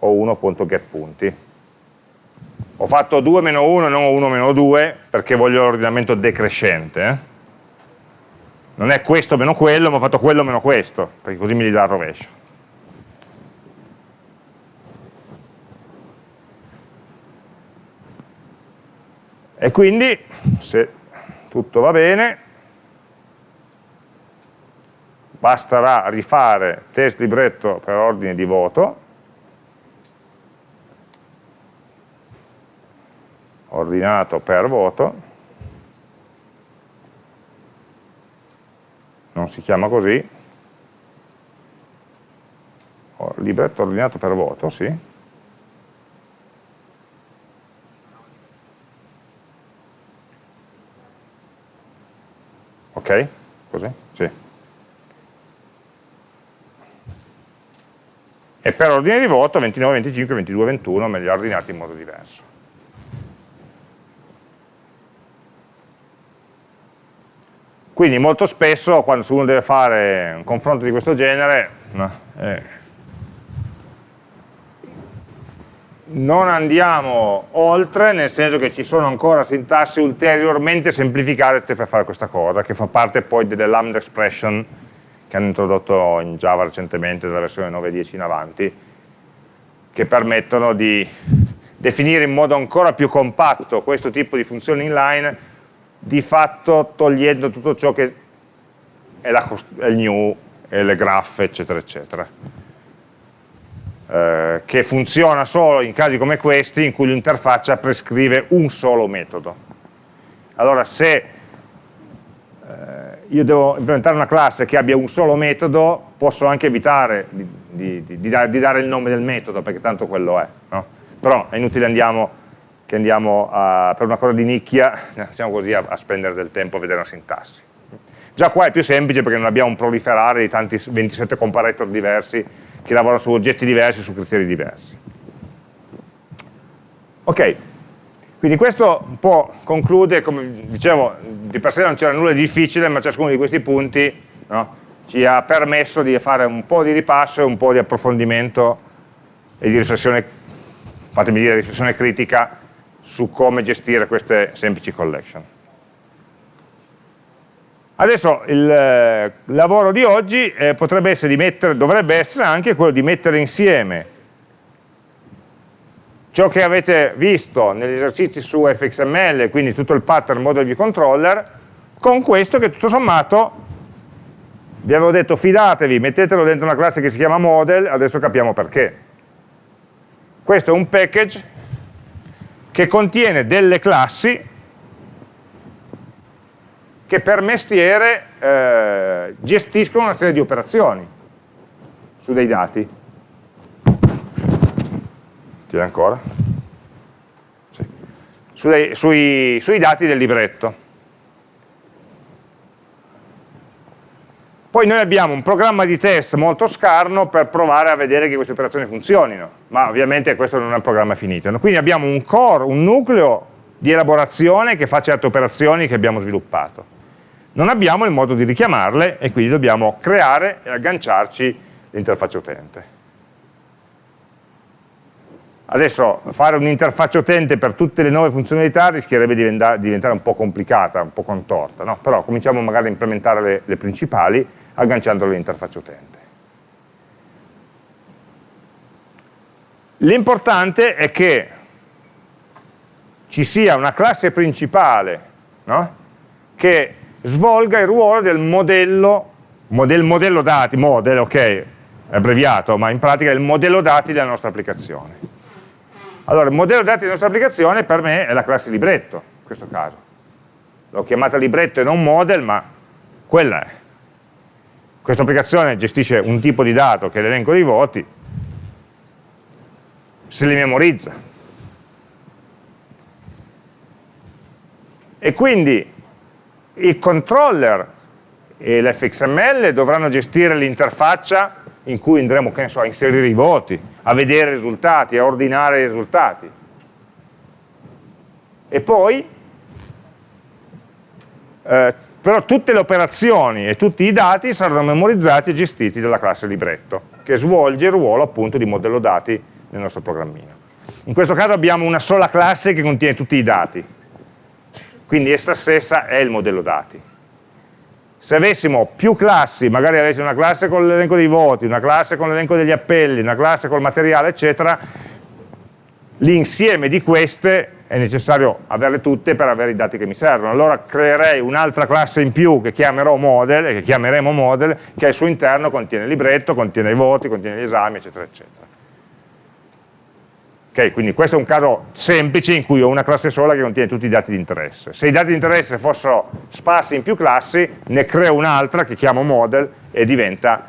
o1.getPunti ho fatto 2 meno 1 non 1 meno 2 perché voglio l'ordinamento decrescente eh? non è questo meno quello, ma ho fatto quello meno questo, perché così mi li dà il rovescio. E quindi, se tutto va bene, basterà rifare test libretto per ordine di voto, ordinato per voto, non si chiama così, libretto ordinato per voto, sì. Ok? Così? Sì. E per ordine di voto 29, 25, 22, 21 me li ha ordinati in modo diverso. Quindi molto spesso quando uno deve fare un confronto di questo genere eh, non andiamo oltre, nel senso che ci sono ancora sintassi ulteriormente semplificate per fare questa cosa, che fa parte poi delle lambda expression che hanno introdotto in Java recentemente dalla versione 9.10 in avanti, che permettono di definire in modo ancora più compatto questo tipo di funzioni inline di fatto togliendo tutto ciò che è, la, è il new e le graffe eccetera eccetera eh, che funziona solo in casi come questi in cui l'interfaccia prescrive un solo metodo allora se eh, io devo implementare una classe che abbia un solo metodo posso anche evitare di, di, di, di dare il nome del metodo perché tanto quello è no? però è inutile andiamo che andiamo a, per una cosa di nicchia, siamo così a, a spendere del tempo a vedere una sintassi. Già qua è più semplice perché non abbiamo un proliferare di tanti 27 comparator diversi che lavorano su oggetti diversi, su criteri diversi. Ok, quindi questo un po' conclude, come dicevo, di per sé non c'era nulla di difficile, ma ciascuno di questi punti no, ci ha permesso di fare un po' di ripasso e un po' di approfondimento e di riflessione, fatemi dire, riflessione critica su come gestire queste semplici collection. Adesso il eh, lavoro di oggi eh, potrebbe essere di mettere, dovrebbe essere anche quello di mettere insieme ciò che avete visto negli esercizi su fxml, quindi tutto il pattern model view controller, con questo che tutto sommato, vi avevo detto fidatevi, mettetelo dentro una classe che si chiama model, adesso capiamo perché. Questo è un package che contiene delle classi che per mestiere eh, gestiscono una serie di operazioni su dei dati. Tieni ancora? Sì. Su dei, sui, sui dati del libretto. Poi noi abbiamo un programma di test molto scarno per provare a vedere che queste operazioni funzionino, ma ovviamente questo non è un programma finito. Quindi abbiamo un core, un nucleo di elaborazione che fa certe operazioni che abbiamo sviluppato. Non abbiamo il modo di richiamarle e quindi dobbiamo creare e agganciarci l'interfaccia utente. Adesso fare un'interfaccia utente per tutte le nuove funzionalità rischierebbe di diventare un po' complicata, un po' contorta, no? però cominciamo magari a implementare le, le principali agganciandolo all'interfaccia utente. L'importante è che ci sia una classe principale no? che svolga il ruolo del modello, del modello dati, model, ok, è abbreviato, ma in pratica è il modello dati della nostra applicazione. Allora, il modello dati della nostra applicazione per me è la classe libretto, in questo caso. L'ho chiamata libretto e non model, ma quella è. Questa applicazione gestisce un tipo di dato che è l'elenco dei voti, se li memorizza. E quindi il controller e l'fxml dovranno gestire l'interfaccia in cui andremo so, a inserire i voti, a vedere i risultati, a ordinare i risultati. E poi, eh, però tutte le operazioni e tutti i dati saranno memorizzati e gestiti dalla classe libretto, che svolge il ruolo appunto di modello dati nel nostro programmino. In questo caso abbiamo una sola classe che contiene tutti i dati, quindi essa stessa è il modello dati. Se avessimo più classi, magari avessimo una classe con l'elenco dei voti, una classe con l'elenco degli appelli, una classe col materiale, eccetera, l'insieme di queste è necessario averle tutte per avere i dati che mi servono. Allora creerei un'altra classe in più che chiamerò model, che chiameremo model, che al suo interno contiene il libretto, contiene i voti, contiene gli esami, eccetera, eccetera. Okay, quindi questo è un caso semplice in cui ho una classe sola che contiene tutti i dati di interesse. Se i dati di interesse fossero sparsi in più classi, ne creo un'altra che chiamo model e diventa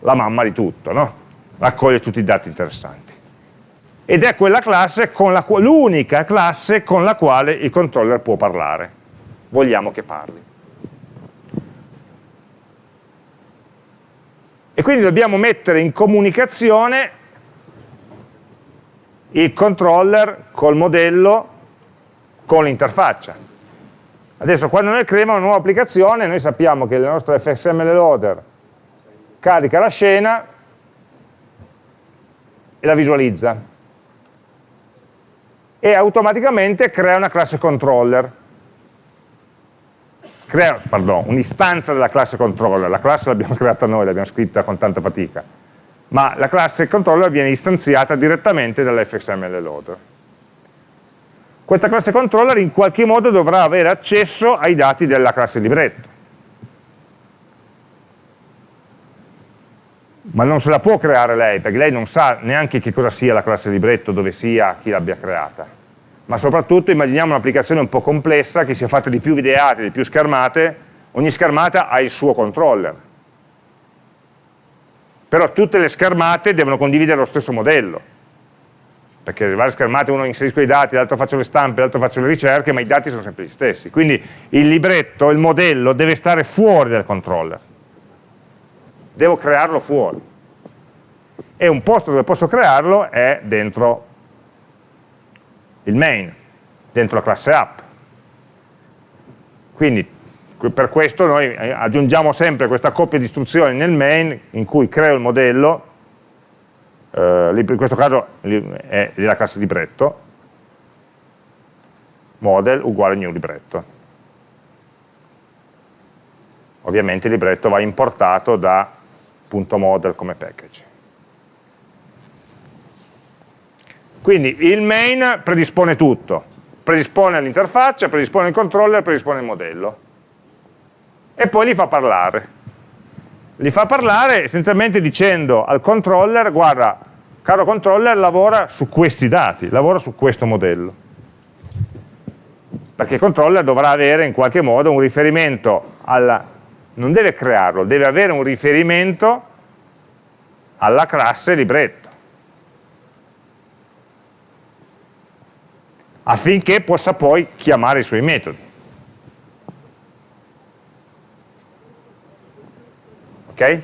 la mamma di tutto, no? raccoglie tutti i dati interessanti. Ed è quella classe, l'unica classe con la quale il controller può parlare. Vogliamo che parli. E quindi dobbiamo mettere in comunicazione il controller col modello con l'interfaccia. Adesso quando noi creiamo una nuova applicazione noi sappiamo che il nostro fxml loader carica la scena e la visualizza. E automaticamente crea una classe controller. Crea, pardon, un'istanza della classe controller. La classe l'abbiamo creata noi, l'abbiamo scritta con tanta fatica ma la classe controller viene istanziata direttamente dall'fxml loader. Questa classe controller in qualche modo dovrà avere accesso ai dati della classe libretto. Ma non se la può creare lei, perché lei non sa neanche che cosa sia la classe libretto, dove sia, chi l'abbia creata. Ma soprattutto immaginiamo un'applicazione un po' complessa, che sia fatta di più videate, di più schermate, ogni schermata ha il suo controller però tutte le schermate devono condividere lo stesso modello, perché le varie schermate uno inserisco i dati, l'altro faccio le stampe, l'altro faccio le ricerche, ma i dati sono sempre gli stessi. Quindi il libretto, il modello deve stare fuori dal controller, devo crearlo fuori. E un posto dove posso crearlo è dentro il main, dentro la classe app. Quindi per questo noi eh, aggiungiamo sempre questa coppia di istruzioni nel main in cui creo il modello, eh, in questo caso è della classe libretto, model uguale new libretto. Ovviamente il libretto va importato da .model come package. Quindi il main predispone tutto, predispone l'interfaccia, predispone il controller, predispone il modello e poi li fa parlare. Li fa parlare essenzialmente dicendo al controller, guarda, caro controller, lavora su questi dati, lavora su questo modello. Perché il controller dovrà avere in qualche modo un riferimento alla, non deve crearlo, deve avere un riferimento alla classe libretto. affinché possa poi chiamare i suoi metodi. Ok?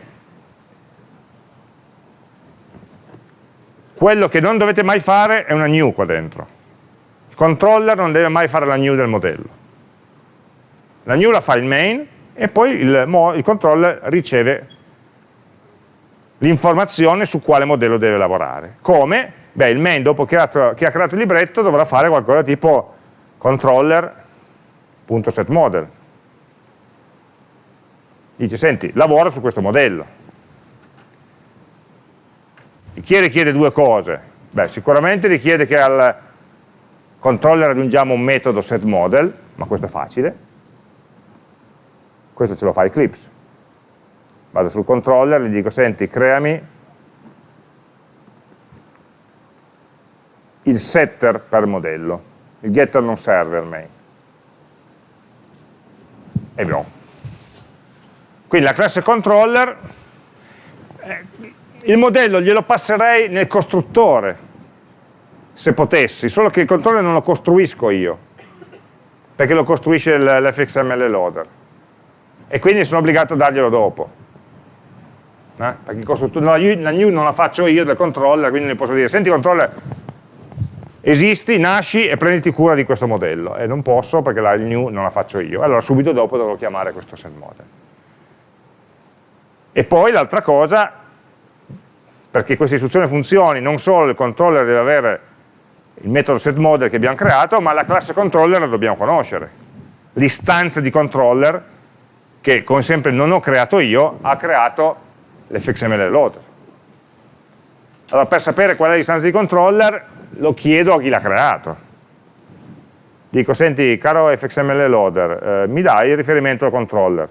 Quello che non dovete mai fare è una new qua dentro. Il controller non deve mai fare la new del modello. La new la fa il main e poi il, il controller riceve l'informazione su quale modello deve lavorare. Come? Beh, il main dopo che ha, che ha creato il libretto dovrà fare qualcosa tipo controller.setModel dice senti lavora su questo modello chi richiede due cose? beh sicuramente richiede che al controller aggiungiamo un metodo setModel ma questo è facile questo ce lo fa Eclipse vado sul controller gli dico senti creami il setter per modello, il getter non serve al main. E abbiamo. Quindi la classe controller, eh, il modello glielo passerei nel costruttore, se potessi, solo che il controller non lo costruisco io, perché lo costruisce l'fxml loader. E quindi sono obbligato a darglielo dopo. Eh? Perché la, la new non la faccio io del controller, quindi ne posso dire, senti controller, esisti, nasci e prenditi cura di questo modello. E non posso perché la new non la faccio io. Allora subito dopo dovrò chiamare questo setModel. E poi l'altra cosa, perché questa istruzione funzioni, non solo il controller deve avere il metodo setModel che abbiamo creato, ma la classe controller la dobbiamo conoscere. L'istanza di controller, che come sempre non ho creato io, ha creato l'fxml loader. Allora per sapere qual è l'istanza di controller lo chiedo a chi l'ha creato. Dico, senti, caro fxml loader, eh, mi dai il riferimento al controller?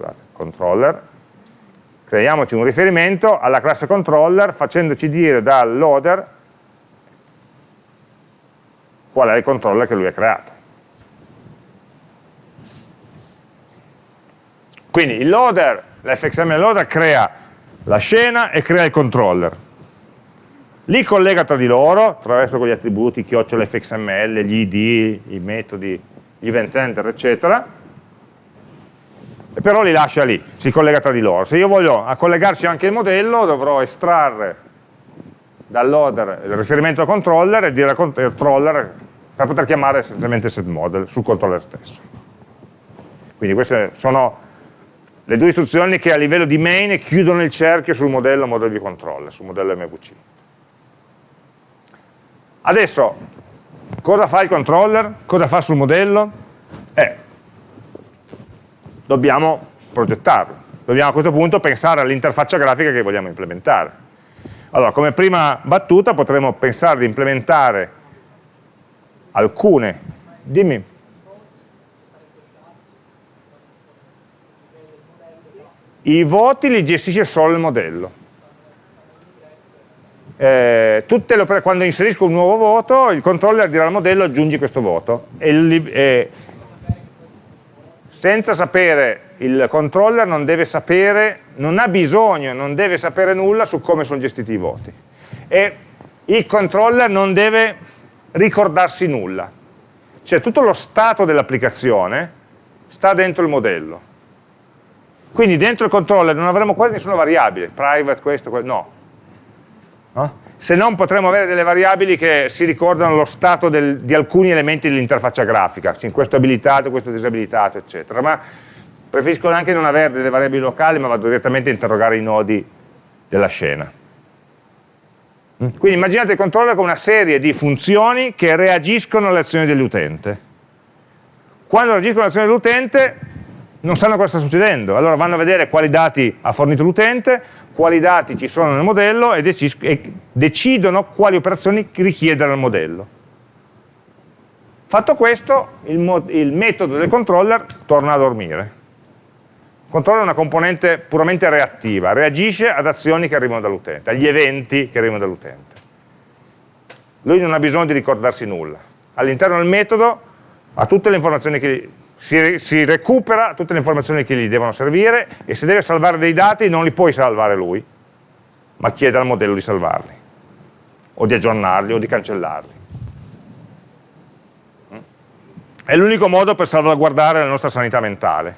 Scusate, controller. Creiamoci un riferimento alla classe controller facendoci dire dal loader qual è il controller che lui ha creato. Quindi il loader, l'fxml loader crea la scena e crea il controller. Li collega tra di loro attraverso quegli attributi chiocciola fxml, gli id, i metodi, gli event enter, eccetera, però li lascia lì, si collega tra di loro. Se io voglio collegarci anche il modello, dovrò estrarre dal loader il riferimento al controller e dire al controller per poter chiamare semplicemente setModel sul controller stesso. Quindi queste sono le due istruzioni che a livello di main chiudono il cerchio sul modello model view controller, sul modello MVC. Adesso, cosa fa il controller? Cosa fa sul modello? Eh, dobbiamo progettarlo. Dobbiamo a questo punto pensare all'interfaccia grafica che vogliamo implementare. Allora, come prima battuta potremmo pensare di implementare alcune, dimmi, i voti li gestisce solo il modello. Eh, quando inserisco un nuovo voto, il controller dirà al modello aggiungi questo voto. E, e, senza sapere, il controller non deve sapere, non ha bisogno, non deve sapere nulla su come sono gestiti i voti. E il controller non deve ricordarsi nulla. Cioè tutto lo stato dell'applicazione sta dentro il modello quindi dentro il controller non avremo quasi nessuna variabile, private questo, questo no. no. Se non potremo avere delle variabili che si ricordano lo stato del, di alcuni elementi dell'interfaccia grafica, questo abilitato, questo disabilitato, eccetera. Ma preferisco anche non avere delle variabili locali, ma vado direttamente a interrogare i nodi della scena. Mm? Quindi immaginate il controller come una serie di funzioni che reagiscono alle azioni dell'utente. Quando reagiscono alle azioni dell'utente non sanno cosa sta succedendo, allora vanno a vedere quali dati ha fornito l'utente, quali dati ci sono nel modello e, e decidono quali operazioni richiedere al modello. Fatto questo, il, il, metodo del controller torna a dormire. Il controller è una componente puramente reattiva, reagisce ad azioni che arrivano dall'utente, agli eventi che arrivano dall'utente. Lui non ha bisogno di ricordarsi nulla. All'interno del metodo ha tutte le informazioni che si, si, recupera tutte le informazioni che gli devono servire e se deve salvare dei dati non li puoi salvare lui, ma chiede al modello di salvarli, o di aggiornarli, o di cancellarli. È l'unico modo per salvaguardare la nostra sanità mentale,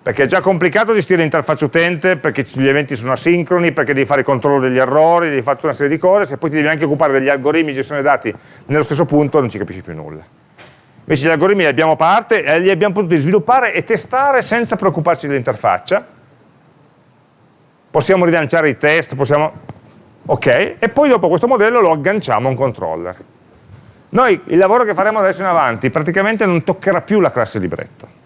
perché è già complicato gestire l'interfaccia utente, perché gli eventi sono asincroni, perché devi fare il controllo degli errori, devi fare tutta una serie di cose, se poi ti devi anche occupare degli algoritmi di gestione dei dati nello stesso punto non ci capisci più nulla. Invece gli algoritmi li abbiamo a parte li abbiamo potuti sviluppare e testare senza preoccuparci dell'interfaccia. Possiamo rilanciare i test, possiamo... Ok, e poi dopo questo modello lo agganciamo a un controller. Noi il lavoro che faremo adesso in avanti praticamente non toccherà più la classe libretto.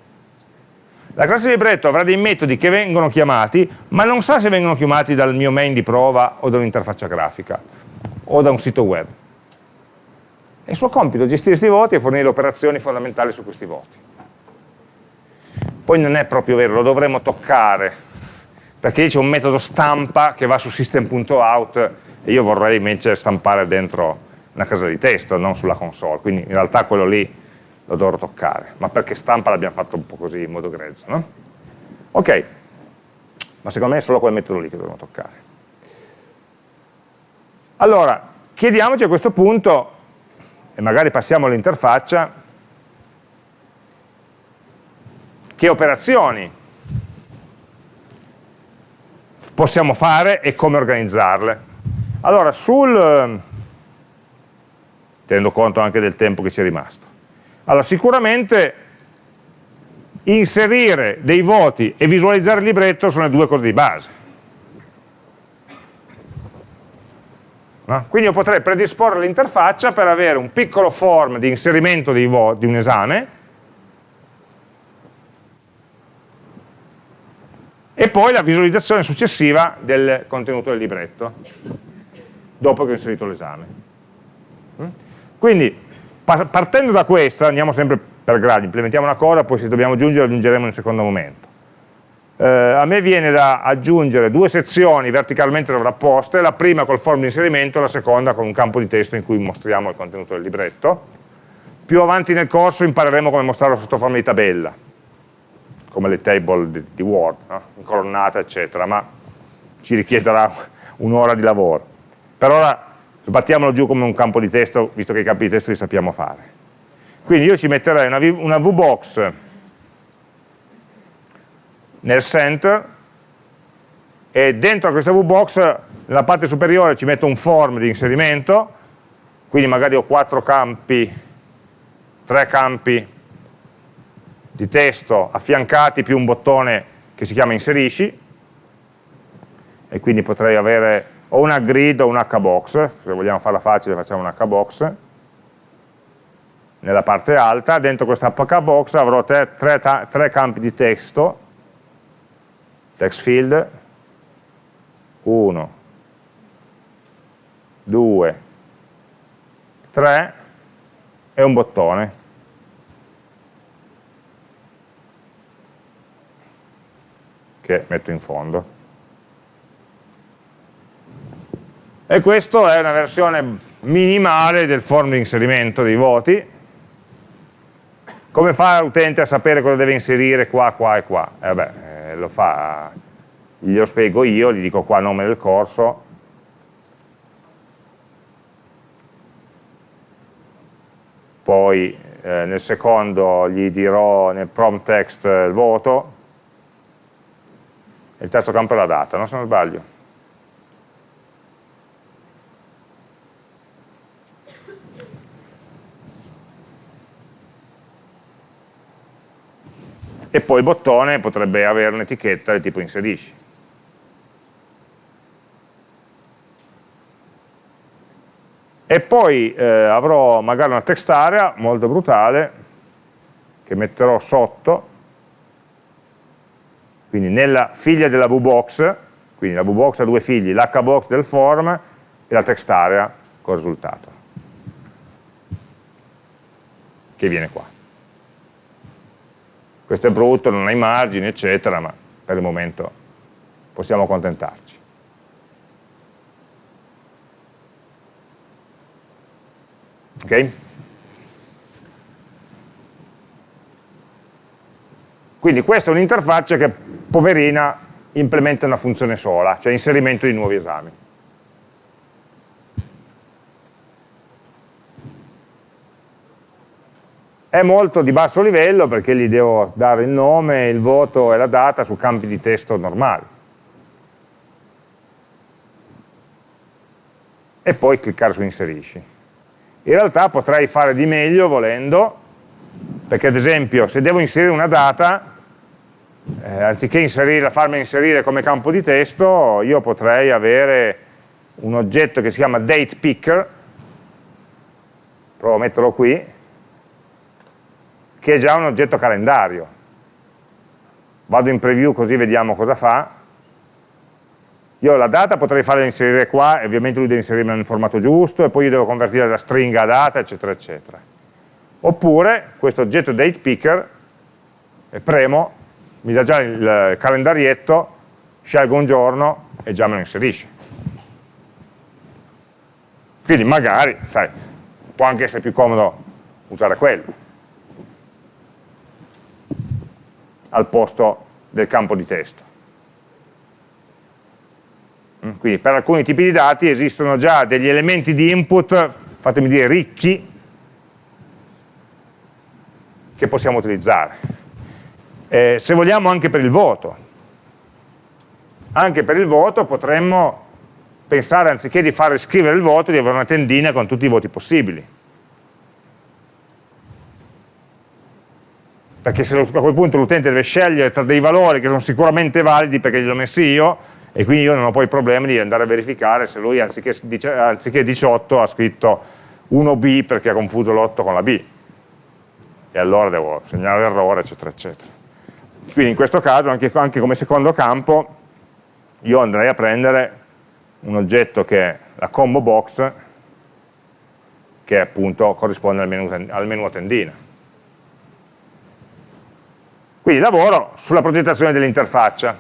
La classe libretto avrà dei metodi che vengono chiamati, ma non sa se vengono chiamati dal mio main di prova o da un'interfaccia grafica o da un sito web. È il suo compito gestire questi voti e fornire operazioni fondamentali su questi voti. Poi non è proprio vero, lo dovremo toccare, perché lì c'è un metodo stampa che va su system.out e io vorrei invece stampare dentro una casella di testo, non sulla console, quindi in realtà quello lì lo dovrò toccare, ma perché stampa l'abbiamo fatto un po' così in modo grezzo, no? Ok, ma secondo me è solo quel metodo lì che dovremmo toccare. Allora, chiediamoci a questo punto, e magari passiamo all'interfaccia, che operazioni possiamo fare e come organizzarle. Allora, sul, tenendo conto anche del tempo che ci è rimasto, allora sicuramente inserire dei voti e visualizzare il libretto sono le due cose di base. No? Quindi io potrei predisporre l'interfaccia per avere un piccolo form di inserimento di, di un esame e poi la visualizzazione successiva del contenuto del libretto dopo che ho inserito l'esame. Mm? Quindi partendo da questa, andiamo sempre per gradi, implementiamo una cosa, poi se dobbiamo aggiungere aggiungeremo in un secondo momento eh, a me viene da aggiungere due sezioni verticalmente sovrapposte, la prima col form di inserimento, la seconda con un campo di testo in cui mostriamo il contenuto del libretto. Più avanti nel corso impareremo come mostrarlo sotto forma di tabella, come le table di, di Word, no? incolonnata eccetera, ma ci richiederà un'ora di lavoro. Per ora sbattiamolo giù come un campo di testo, visto che i campi di testo li sappiamo fare. Quindi io ci metterei una, una VBox nel center e dentro a questa VBox nella parte superiore ci metto un form di inserimento, quindi magari ho quattro campi, tre campi di testo affiancati più un bottone che si chiama inserisci. E quindi potrei avere o una grid o un hbox, se vogliamo farla facile facciamo un hbox. Nella parte alta, dentro questa hbox avrò tre, tre, tre campi di testo text field. 1 2 3 e un bottone. Che metto in fondo. E questa è una versione minimale del form di inserimento dei voti. Come fa l'utente a sapere cosa deve inserire qua, qua e qua? Eh beh, lo fa, glielo spiego io, gli dico qua nome del corso, poi eh, nel secondo gli dirò nel prompt text il voto, il terzo campo è la data, no? se non sbaglio. E poi il bottone potrebbe avere un'etichetta del tipo inserisci. E poi eh, avrò magari una text area molto brutale che metterò sotto, quindi nella figlia della VBox, quindi la VBox ha due figli, l'HBox del form e la text area col risultato, che viene qua questo è brutto, non ha i margini, eccetera, ma per il momento possiamo accontentarci. Ok? Quindi questa è un'interfaccia che, poverina, implementa una funzione sola, cioè inserimento di nuovi esami. È molto di basso livello perché gli devo dare il nome, il voto e la data su campi di testo normali. E poi cliccare su inserisci. In realtà potrei fare di meglio volendo, perché ad esempio se devo inserire una data, eh, anziché inserire, farmi inserire come campo di testo, io potrei avere un oggetto che si chiama datePicker, provo a metterlo qui, che è già un oggetto calendario. Vado in preview così vediamo cosa fa. Io la data potrei farla inserire qua, e ovviamente lui deve inserirla nel formato giusto, e poi io devo convertire la stringa a data, eccetera, eccetera. Oppure questo oggetto datePicker, e premo, mi dà già il calendarietto, scelgo un giorno e già me lo inserisce. Quindi magari, sai, può anche essere più comodo usare quello al posto del campo di testo. Mm, quindi per alcuni tipi di dati esistono già degli elementi di input, fatemi dire ricchi, che possiamo utilizzare. Eh, se vogliamo anche per il voto. Anche per il voto potremmo pensare, anziché di fare scrivere il voto, di avere una tendina con tutti i voti possibili. Perché se a quel punto l'utente deve scegliere tra dei valori che sono sicuramente validi perché li ho messi io, e quindi io non ho poi il problema di andare a verificare se lui anziché, anziché 18 ha scritto 1B perché ha confuso l'8 con la B. E allora devo segnare l'errore eccetera eccetera. Quindi in questo caso anche, anche come secondo campo io andrei a prendere un oggetto che è la combo box che appunto corrisponde al menu, al menu a tendina quindi lavoro sulla progettazione dell'interfaccia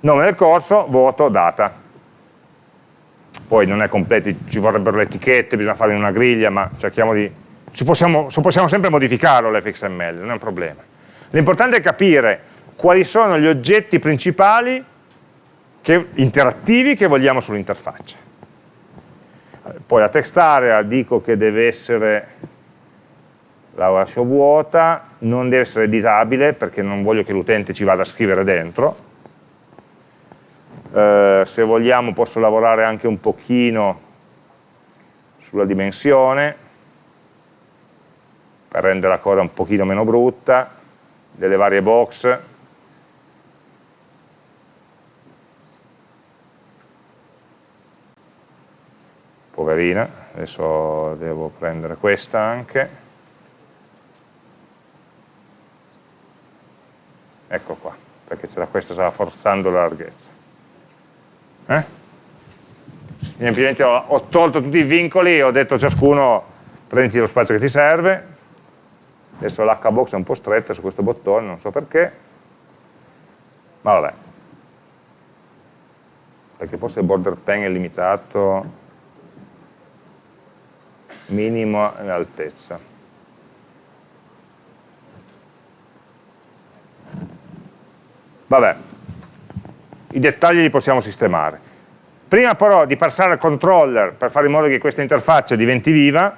nome del corso, voto, data. Poi non è completo, ci vorrebbero le etichette, bisogna fare in una griglia, ma cerchiamo di... Possiamo, possiamo sempre modificarlo l'fxml, non è un problema. L'importante è capire quali sono gli oggetti principali che, interattivi che vogliamo sull'interfaccia. Poi la text area dico che deve essere, la lascio vuota, non deve essere editabile perché non voglio che l'utente ci vada a scrivere dentro, eh, se vogliamo posso lavorare anche un pochino sulla dimensione per rendere la cosa un pochino meno brutta delle varie box. Poverina adesso devo prendere questa anche ecco qua perché questa stava forzando la larghezza eh? Semplicemente ho, ho, tolto tutti i vincoli e ho detto a ciascuno prenditi lo spazio che ti serve. Adesso l'H-box è un po' stretta su questo bottone, non so perché. Ma vabbè. Perché forse il border pen è limitato minimo in altezza. Vabbè, i dettagli li possiamo sistemare. Prima però di passare al controller per fare in modo che questa interfaccia diventi viva,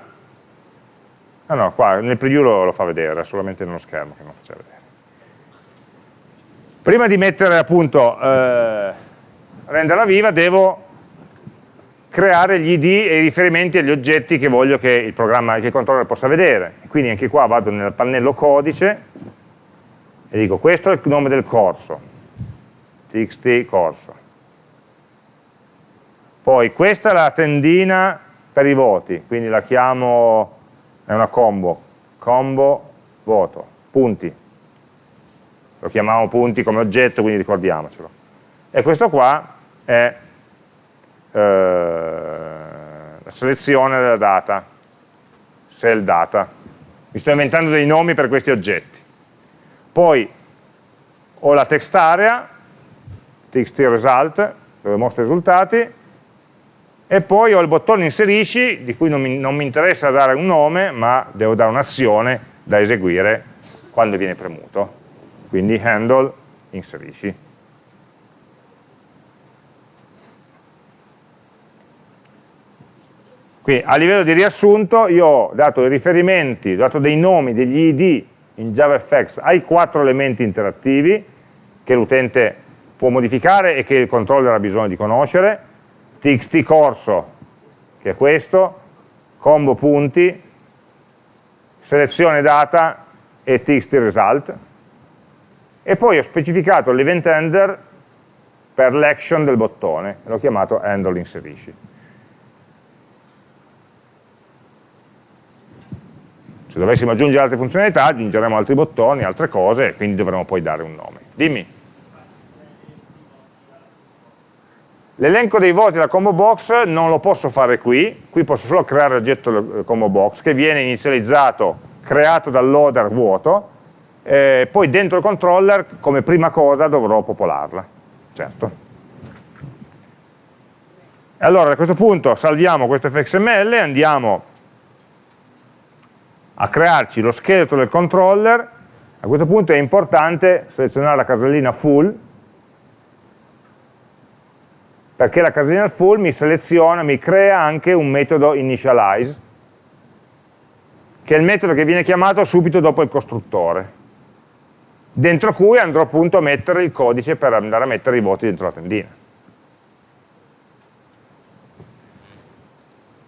ah no, qua nel preview lo, lo fa vedere, è solamente nello schermo che non faceva vedere. Prima di mettere appunto, eh, renderla viva, devo creare gli id e i riferimenti agli oggetti che voglio che il che il controller possa vedere. Quindi anche qua vado nel pannello codice e dico questo è il nome del corso, txt corso. Poi questa è la tendina per i voti, quindi la chiamo, è una combo, combo voto, punti. Lo chiamiamo punti come oggetto, quindi ricordiamocelo. E questo qua è eh, la selezione della data, cell data. Mi sto inventando dei nomi per questi oggetti. Poi ho la text area txt result, dove mostro i risultati, e poi ho il bottone inserisci, di cui non mi, non mi interessa dare un nome, ma devo dare un'azione da eseguire quando viene premuto. Quindi handle inserisci. Quindi a livello di riassunto io ho dato i riferimenti, ho dato dei nomi, degli id in JavaFX ai quattro elementi interattivi che l'utente può modificare e che il controller ha bisogno di conoscere, txt corso, che è questo, combo punti, selezione data e txt result, e poi ho specificato l'event handler per l'action del bottone, l'ho chiamato handle inserisci. Se dovessimo aggiungere altre funzionalità, aggiungeremo altri bottoni, altre cose, e quindi dovremo poi dare un nome. Dimmi. L'elenco dei voti della combo box non lo posso fare qui, qui posso solo creare l'oggetto combo box che viene inizializzato, creato dal loader vuoto eh, poi dentro il controller come prima cosa dovrò popolarla, certo. Allora a questo punto salviamo questo fxml, andiamo a crearci lo scheletro del controller, a questo punto è importante selezionare la casellina full, perché la casellina full mi seleziona, mi crea anche un metodo initialize, che è il metodo che viene chiamato subito dopo il costruttore, dentro cui andrò appunto a mettere il codice per andare a mettere i voti dentro la tendina.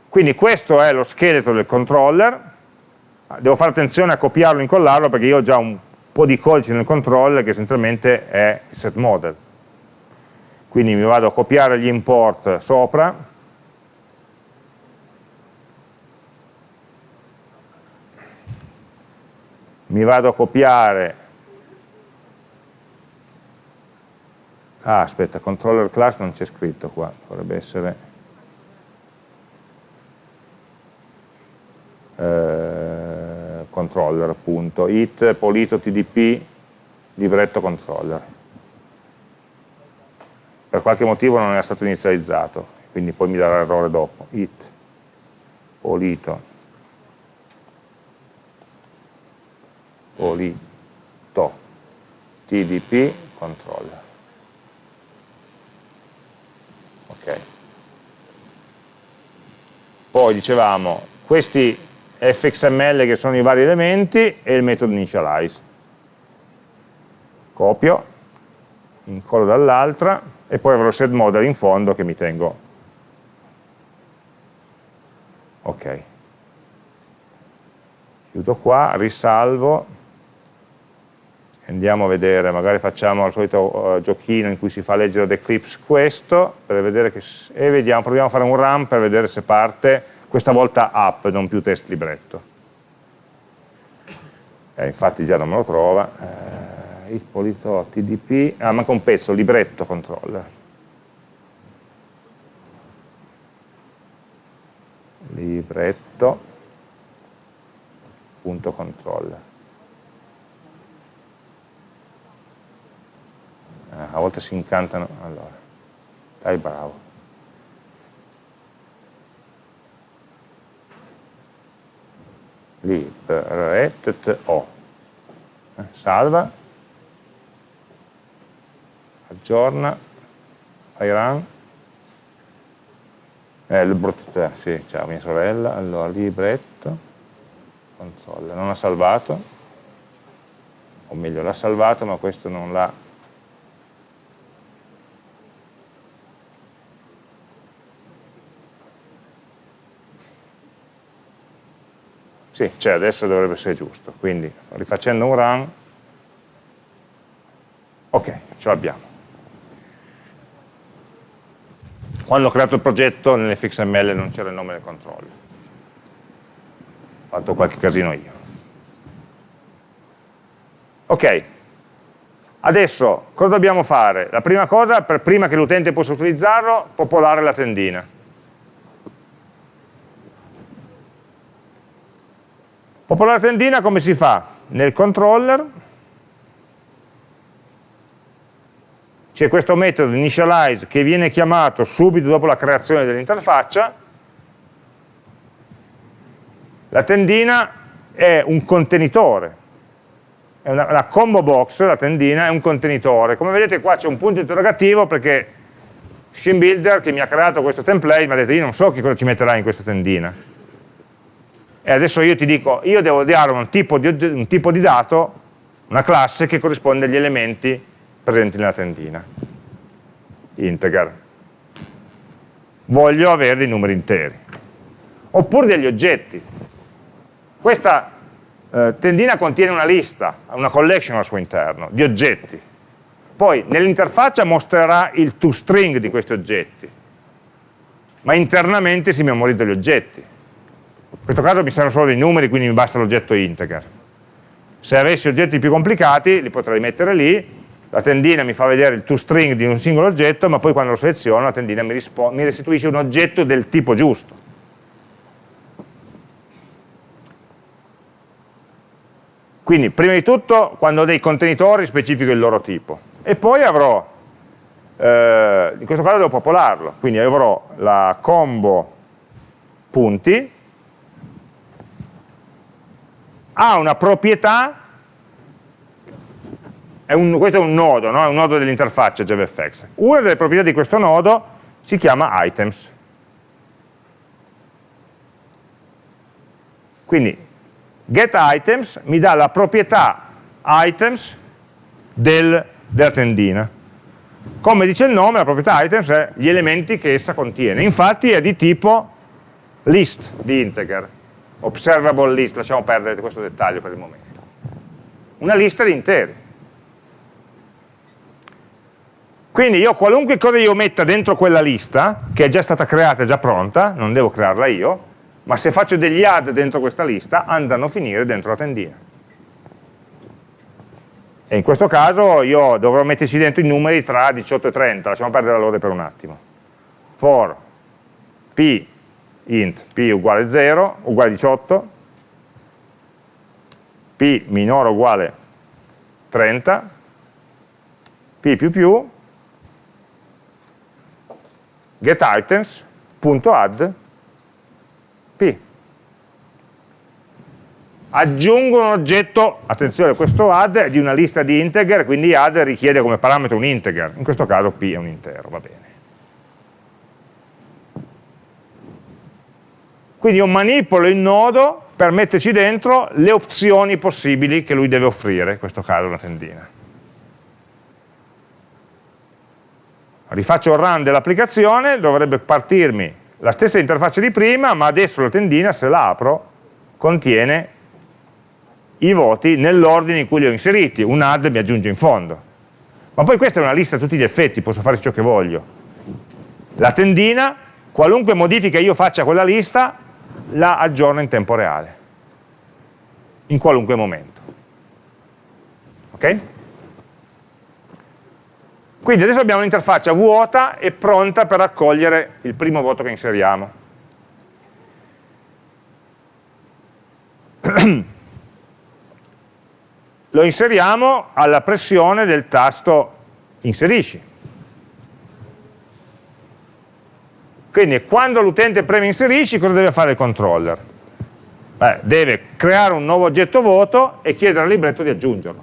Quindi questo è lo scheletro del controller, devo fare attenzione a copiarlo e incollarlo perché io ho già un po' di codice nel controller che essenzialmente è il set model. Quindi mi vado a copiare gli import sopra, mi vado a copiare ah aspetta, controller class non c'è scritto qua, dovrebbe essere controller appunto, it polito tdp libretto controller. Per qualche motivo non era stato inizializzato, quindi poi mi darà errore dopo. it polito polito tdp controller. Ok. Poi dicevamo, questi fxml che sono i vari elementi e il metodo initialize. Copio, incollo dall'altra e poi avrò il set model in fondo che mi tengo. Ok. Chiudo qua, risalvo, andiamo a vedere, magari facciamo il solito uh, giochino in cui si fa leggere ad Eclipse questo, per vedere che, e vediamo, proviamo a fare un run per vedere se parte questa volta app, non più test libretto. Eh, infatti già non me lo trova. Eh, Ippolito TDP, ah manca un pezzo, libretto controller. Libretto punto controller. Eh, a volte si incantano, allora, dai bravo. Libretto, eh, salva, aggiorna, fai run, eh, il brut, sì, ciao mia sorella, allora libretto, console, non ha salvato, o meglio l'ha salvato ma questo non l'ha Sì, c'è, adesso dovrebbe essere giusto. Quindi rifacendo un run, ok, ce l'abbiamo. Quando ho creato il progetto nell'fxml non c'era il nome del controller. Ho fatto qualche casino io. Ok, adesso cosa dobbiamo fare? La prima cosa, per prima che l'utente possa utilizzarlo, popolare la tendina. Popolare tendina come si fa? Nel controller c'è questo metodo initialize che viene chiamato subito dopo la creazione dell'interfaccia. La tendina è un contenitore, è una, una, combo box, la tendina è un contenitore. Come vedete qua c'è un punto interrogativo perché SceneBuilder che mi ha creato questo template mi ha detto io non so che cosa ci metterai in questa tendina e adesso io ti dico, io devo dare un tipo di, un tipo di dato, una classe che corrisponde agli elementi presenti nella tendina, integer. Voglio avere dei numeri interi. Oppure degli oggetti. Questa eh, tendina contiene una lista, una collection al suo interno, di oggetti. Poi nell'interfaccia mostrerà il toString di questi oggetti, ma internamente si memorizza gli oggetti in questo caso mi servono solo dei numeri, quindi mi basta l'oggetto integer. Se avessi oggetti più complicati, li potrei mettere lì, la tendina mi fa vedere il toString di un singolo oggetto, ma poi quando lo seleziono la tendina mi, mi restituisce un oggetto del tipo giusto. Quindi prima di tutto quando ho dei contenitori specifico il loro tipo e poi avrò, eh, in questo caso devo popolarlo, quindi avrò la combo punti, ha una proprietà, è un, questo è un nodo, no? è un nodo dell'interfaccia JavaFX. Una delle proprietà di questo nodo si chiama items. Quindi getItems mi dà la proprietà items del, della tendina. Come dice il nome, la proprietà items è gli elementi che essa contiene. Infatti è di tipo list di integer, observable list, lasciamo perdere questo dettaglio per il momento. Una lista di interi. Quindi io qualunque cosa io metta dentro quella lista, che è già stata creata, è già pronta, non devo crearla io, ma se faccio degli add dentro questa lista andano a finire dentro la tendina. E in questo caso io dovrò metterci dentro i numeri tra 18 e 30, lasciamo perdere l'ordine per un attimo. For p int p uguale 0, uguale 18, p minore uguale 30, p più più, getItems.add P. Aggiungo un oggetto, attenzione, questo add è di una lista di integer, quindi add richiede come parametro un integer, in questo caso P è un intero, va bene. Quindi io manipolo il nodo per metterci dentro le opzioni possibili che lui deve offrire, in questo caso una tendina. Rifaccio il run dell'applicazione, dovrebbe partirmi la stessa interfaccia di prima, ma adesso la tendina, se la apro, contiene i voti nell'ordine in cui li ho inseriti, un add mi aggiunge in fondo. Ma poi questa è una lista a tutti gli effetti, posso fare ciò che voglio. La tendina, qualunque modifica io faccia a quella lista, la aggiorna in tempo reale, in qualunque momento. Ok? Quindi adesso abbiamo un'interfaccia vuota e pronta per accogliere il primo voto che inseriamo. Lo inseriamo alla pressione del tasto inserisci. Quindi quando l'utente preme inserisci cosa deve fare il controller? Beh, deve creare un nuovo oggetto voto e chiedere al libretto di aggiungerlo.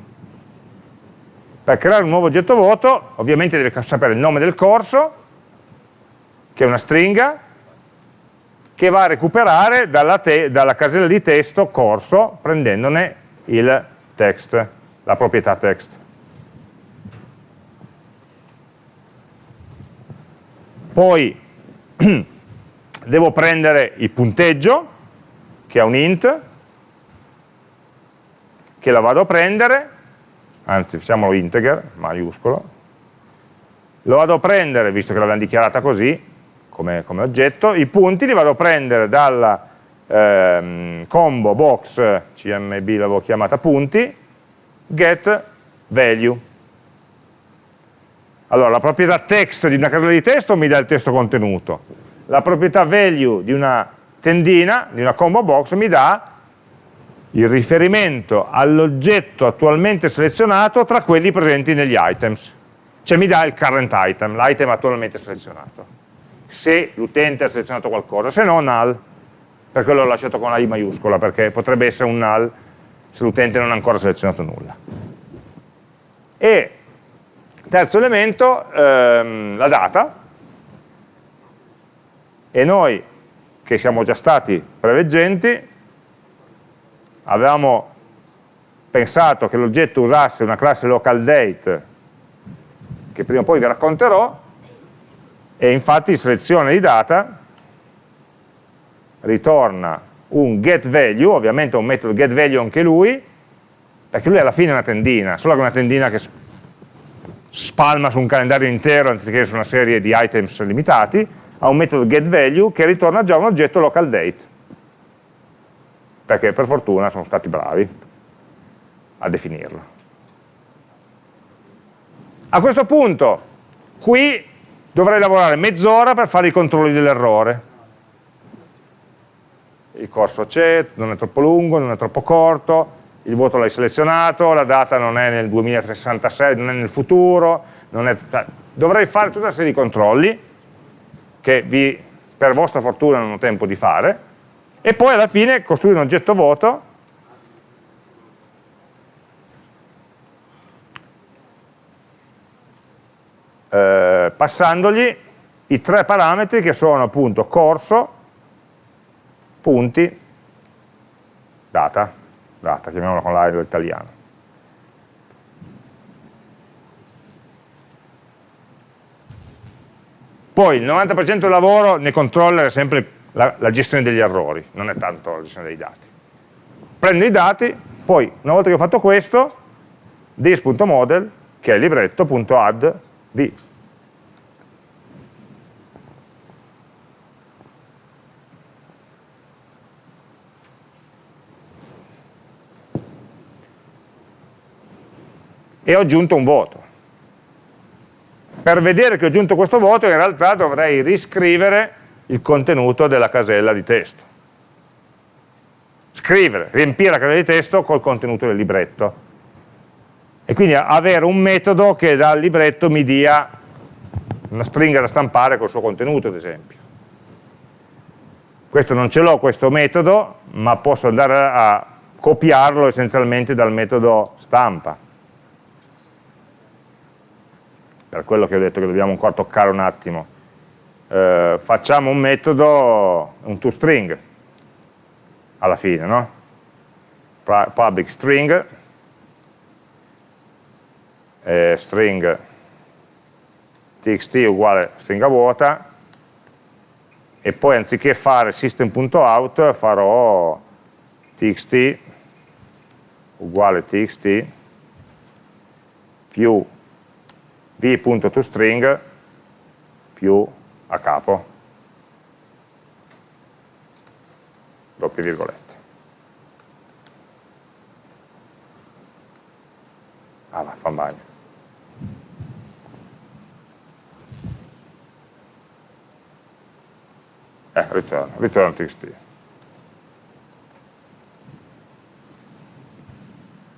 Per creare un nuovo oggetto vuoto ovviamente deve sapere il nome del corso, che è una stringa, che va a recuperare dalla, dalla casella di testo corso prendendone il text, la proprietà text. Poi devo prendere il punteggio, che è un int, che la vado a prendere, anzi facciamolo integer, maiuscolo, lo vado a prendere, visto che l'abbiamo dichiarata così, come, come, oggetto, i punti li vado a prendere dalla ehm, combo box cmb l'avevo chiamata punti, get value. Allora, la proprietà text di una casella di testo mi dà il testo contenuto, la proprietà value di una tendina, di una combo box, mi dà il riferimento all'oggetto attualmente selezionato tra quelli presenti negli items. Cioè mi dà il current item, l'item attualmente selezionato. Se l'utente ha selezionato qualcosa, se no null, per quello l'ho lasciato con la I maiuscola, perché potrebbe essere un null se l'utente non ha ancora selezionato nulla. E terzo elemento, ehm, la data, e noi che siamo già stati preveggenti, avevamo pensato che l'oggetto usasse una classe localDate che prima o poi vi racconterò e infatti in selezione di data ritorna un getValue, ovviamente un metodo getValue anche lui, perché lui alla fine è una tendina, solo che è una tendina che spalma su un calendario intero anziché su una serie di items limitati, ha un metodo getValue che ritorna già un oggetto localDate perché per fortuna sono stati bravi a definirlo. A questo punto, qui dovrei lavorare mezz'ora per fare i controlli dell'errore. Il corso c'è, non è troppo lungo, non è troppo corto, il voto l'hai selezionato, la data non è nel 2066, non è nel futuro, è, cioè, dovrei fare tutta una serie di controlli che vi, per vostra fortuna non ho tempo di fare, e poi alla fine costruire un oggetto voto eh, passandogli i tre parametri che sono appunto corso, punti, data, data, chiamiamola con l'aereo italiano. Poi il 90% del lavoro nei controller è sempre la, la, gestione degli errori, non è tanto la gestione dei dati. Prendo i dati, poi una volta che ho fatto questo, this.model, che è libretto.add v. E ho aggiunto un voto. Per vedere che ho aggiunto questo voto in realtà dovrei riscrivere il contenuto della casella di testo. Scrivere, riempire la casella di testo col contenuto del libretto. E quindi avere un metodo che dal libretto mi dia una stringa da stampare col suo contenuto, ad esempio. Questo non ce l'ho, questo metodo, ma posso andare a copiarlo essenzialmente dal metodo stampa per quello che ho detto che dobbiamo ancora toccare un attimo, eh, facciamo un metodo, un toString, alla fine, no? Public string, eh, string txt uguale stringa vuota, e poi anziché fare system.out farò txt uguale txt più v.toString più a capo, doppie virgolette. Ah, va, fa un bagno. Eh, ritorno, ritorno txt.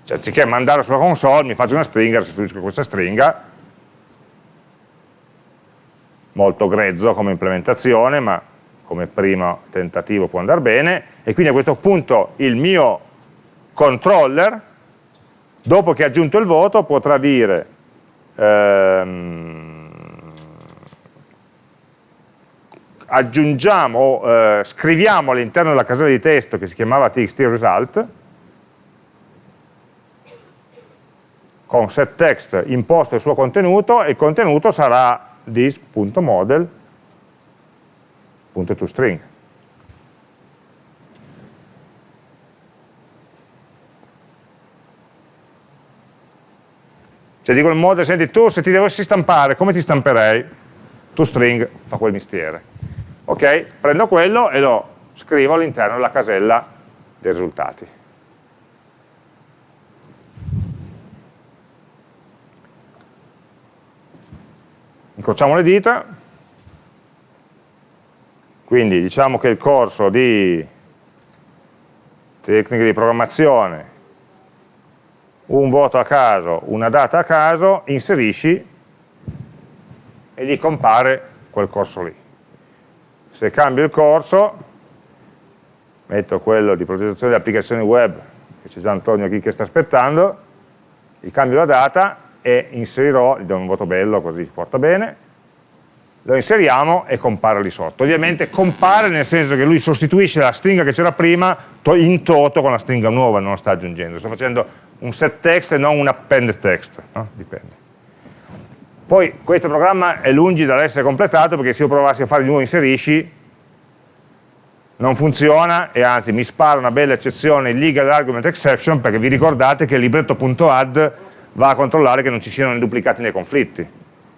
Cioè, anziché mandare sulla console, mi faccio una stringa, restituisco questa stringa, molto grezzo come implementazione, ma come primo tentativo può andare bene, e quindi a questo punto il mio controller, dopo che ha aggiunto il voto, potrà dire ehm, aggiungiamo eh, scriviamo all'interno della casella di testo che si chiamava txt con setText imposto il suo contenuto e il contenuto sarà this.model.toString. Cioè dico il model, senti tu se ti dovessi stampare, come ti stamperei? ToString fa quel mestiere. Ok? Prendo quello e lo scrivo all'interno della casella dei risultati. Incrociamo le dita, quindi diciamo che il corso di tecniche di programmazione, un voto a caso, una data a caso, inserisci e gli compare quel corso lì. Se cambio il corso, metto quello di progettazione di applicazioni web, che c'è già Antonio qui che sta aspettando, gli cambio la data e inserirò, gli do un voto bello così si porta bene, lo inseriamo e compare lì sotto. Ovviamente compare nel senso che lui sostituisce la stringa che c'era prima in toto con la stringa nuova, non la sta aggiungendo. Sto facendo un set text e non un append text, no? dipende. Poi questo programma è lungi dall'essere completato perché se io provassi a fare di nuovo inserisci non funziona e anzi mi spara una bella eccezione legal argument exception perché vi ricordate che libretto.add va a controllare che non ci siano duplicati né conflitti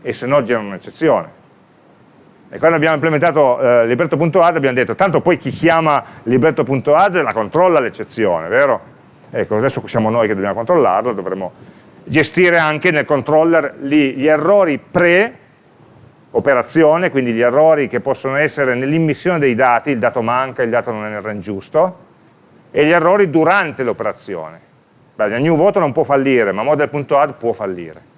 e se no genera un'eccezione. E quando abbiamo implementato eh, libretto.add abbiamo detto tanto poi chi chiama libretto.add la controlla l'eccezione, vero? Ecco, adesso siamo noi che dobbiamo controllarlo, dovremo gestire anche nel controller gli, gli errori pre-operazione, quindi gli errori che possono essere nell'immissione dei dati, il dato manca, il dato non è nel range giusto, e gli errori durante l'operazione Beh, new voto non può fallire, ma model.add può fallire.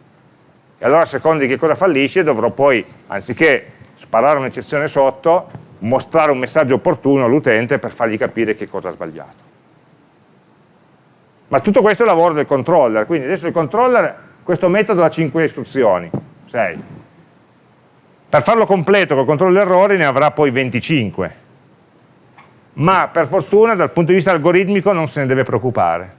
E allora a seconda di che cosa fallisce dovrò poi, anziché sparare un'eccezione sotto, mostrare un messaggio opportuno all'utente per fargli capire che cosa ha sbagliato. Ma tutto questo è il lavoro del controller, quindi adesso il controller, questo metodo ha 5 istruzioni, 6. Per farlo completo col controllo degli errori ne avrà poi 25, ma per fortuna dal punto di vista algoritmico non se ne deve preoccupare.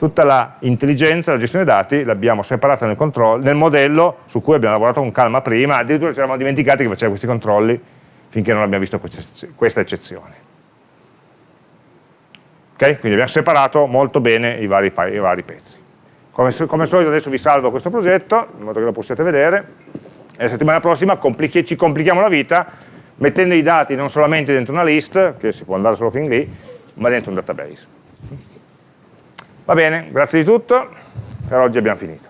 Tutta l'intelligenza, la gestione dei dati l'abbiamo separata nel, nel, modello su cui abbiamo lavorato con calma prima, addirittura ci eravamo dimenticati che faceva questi controlli finché non abbiamo visto questa eccezione. Okay? Quindi abbiamo separato molto bene i vari, i vari pezzi. Come, come, al solito adesso vi salvo questo progetto, in modo che lo possiate vedere, e la settimana prossima complichi, ci complichiamo la vita mettendo i dati non solamente dentro una list, che si può andare solo fin lì, ma dentro un database. Va bene, grazie di tutto, per oggi abbiamo finito.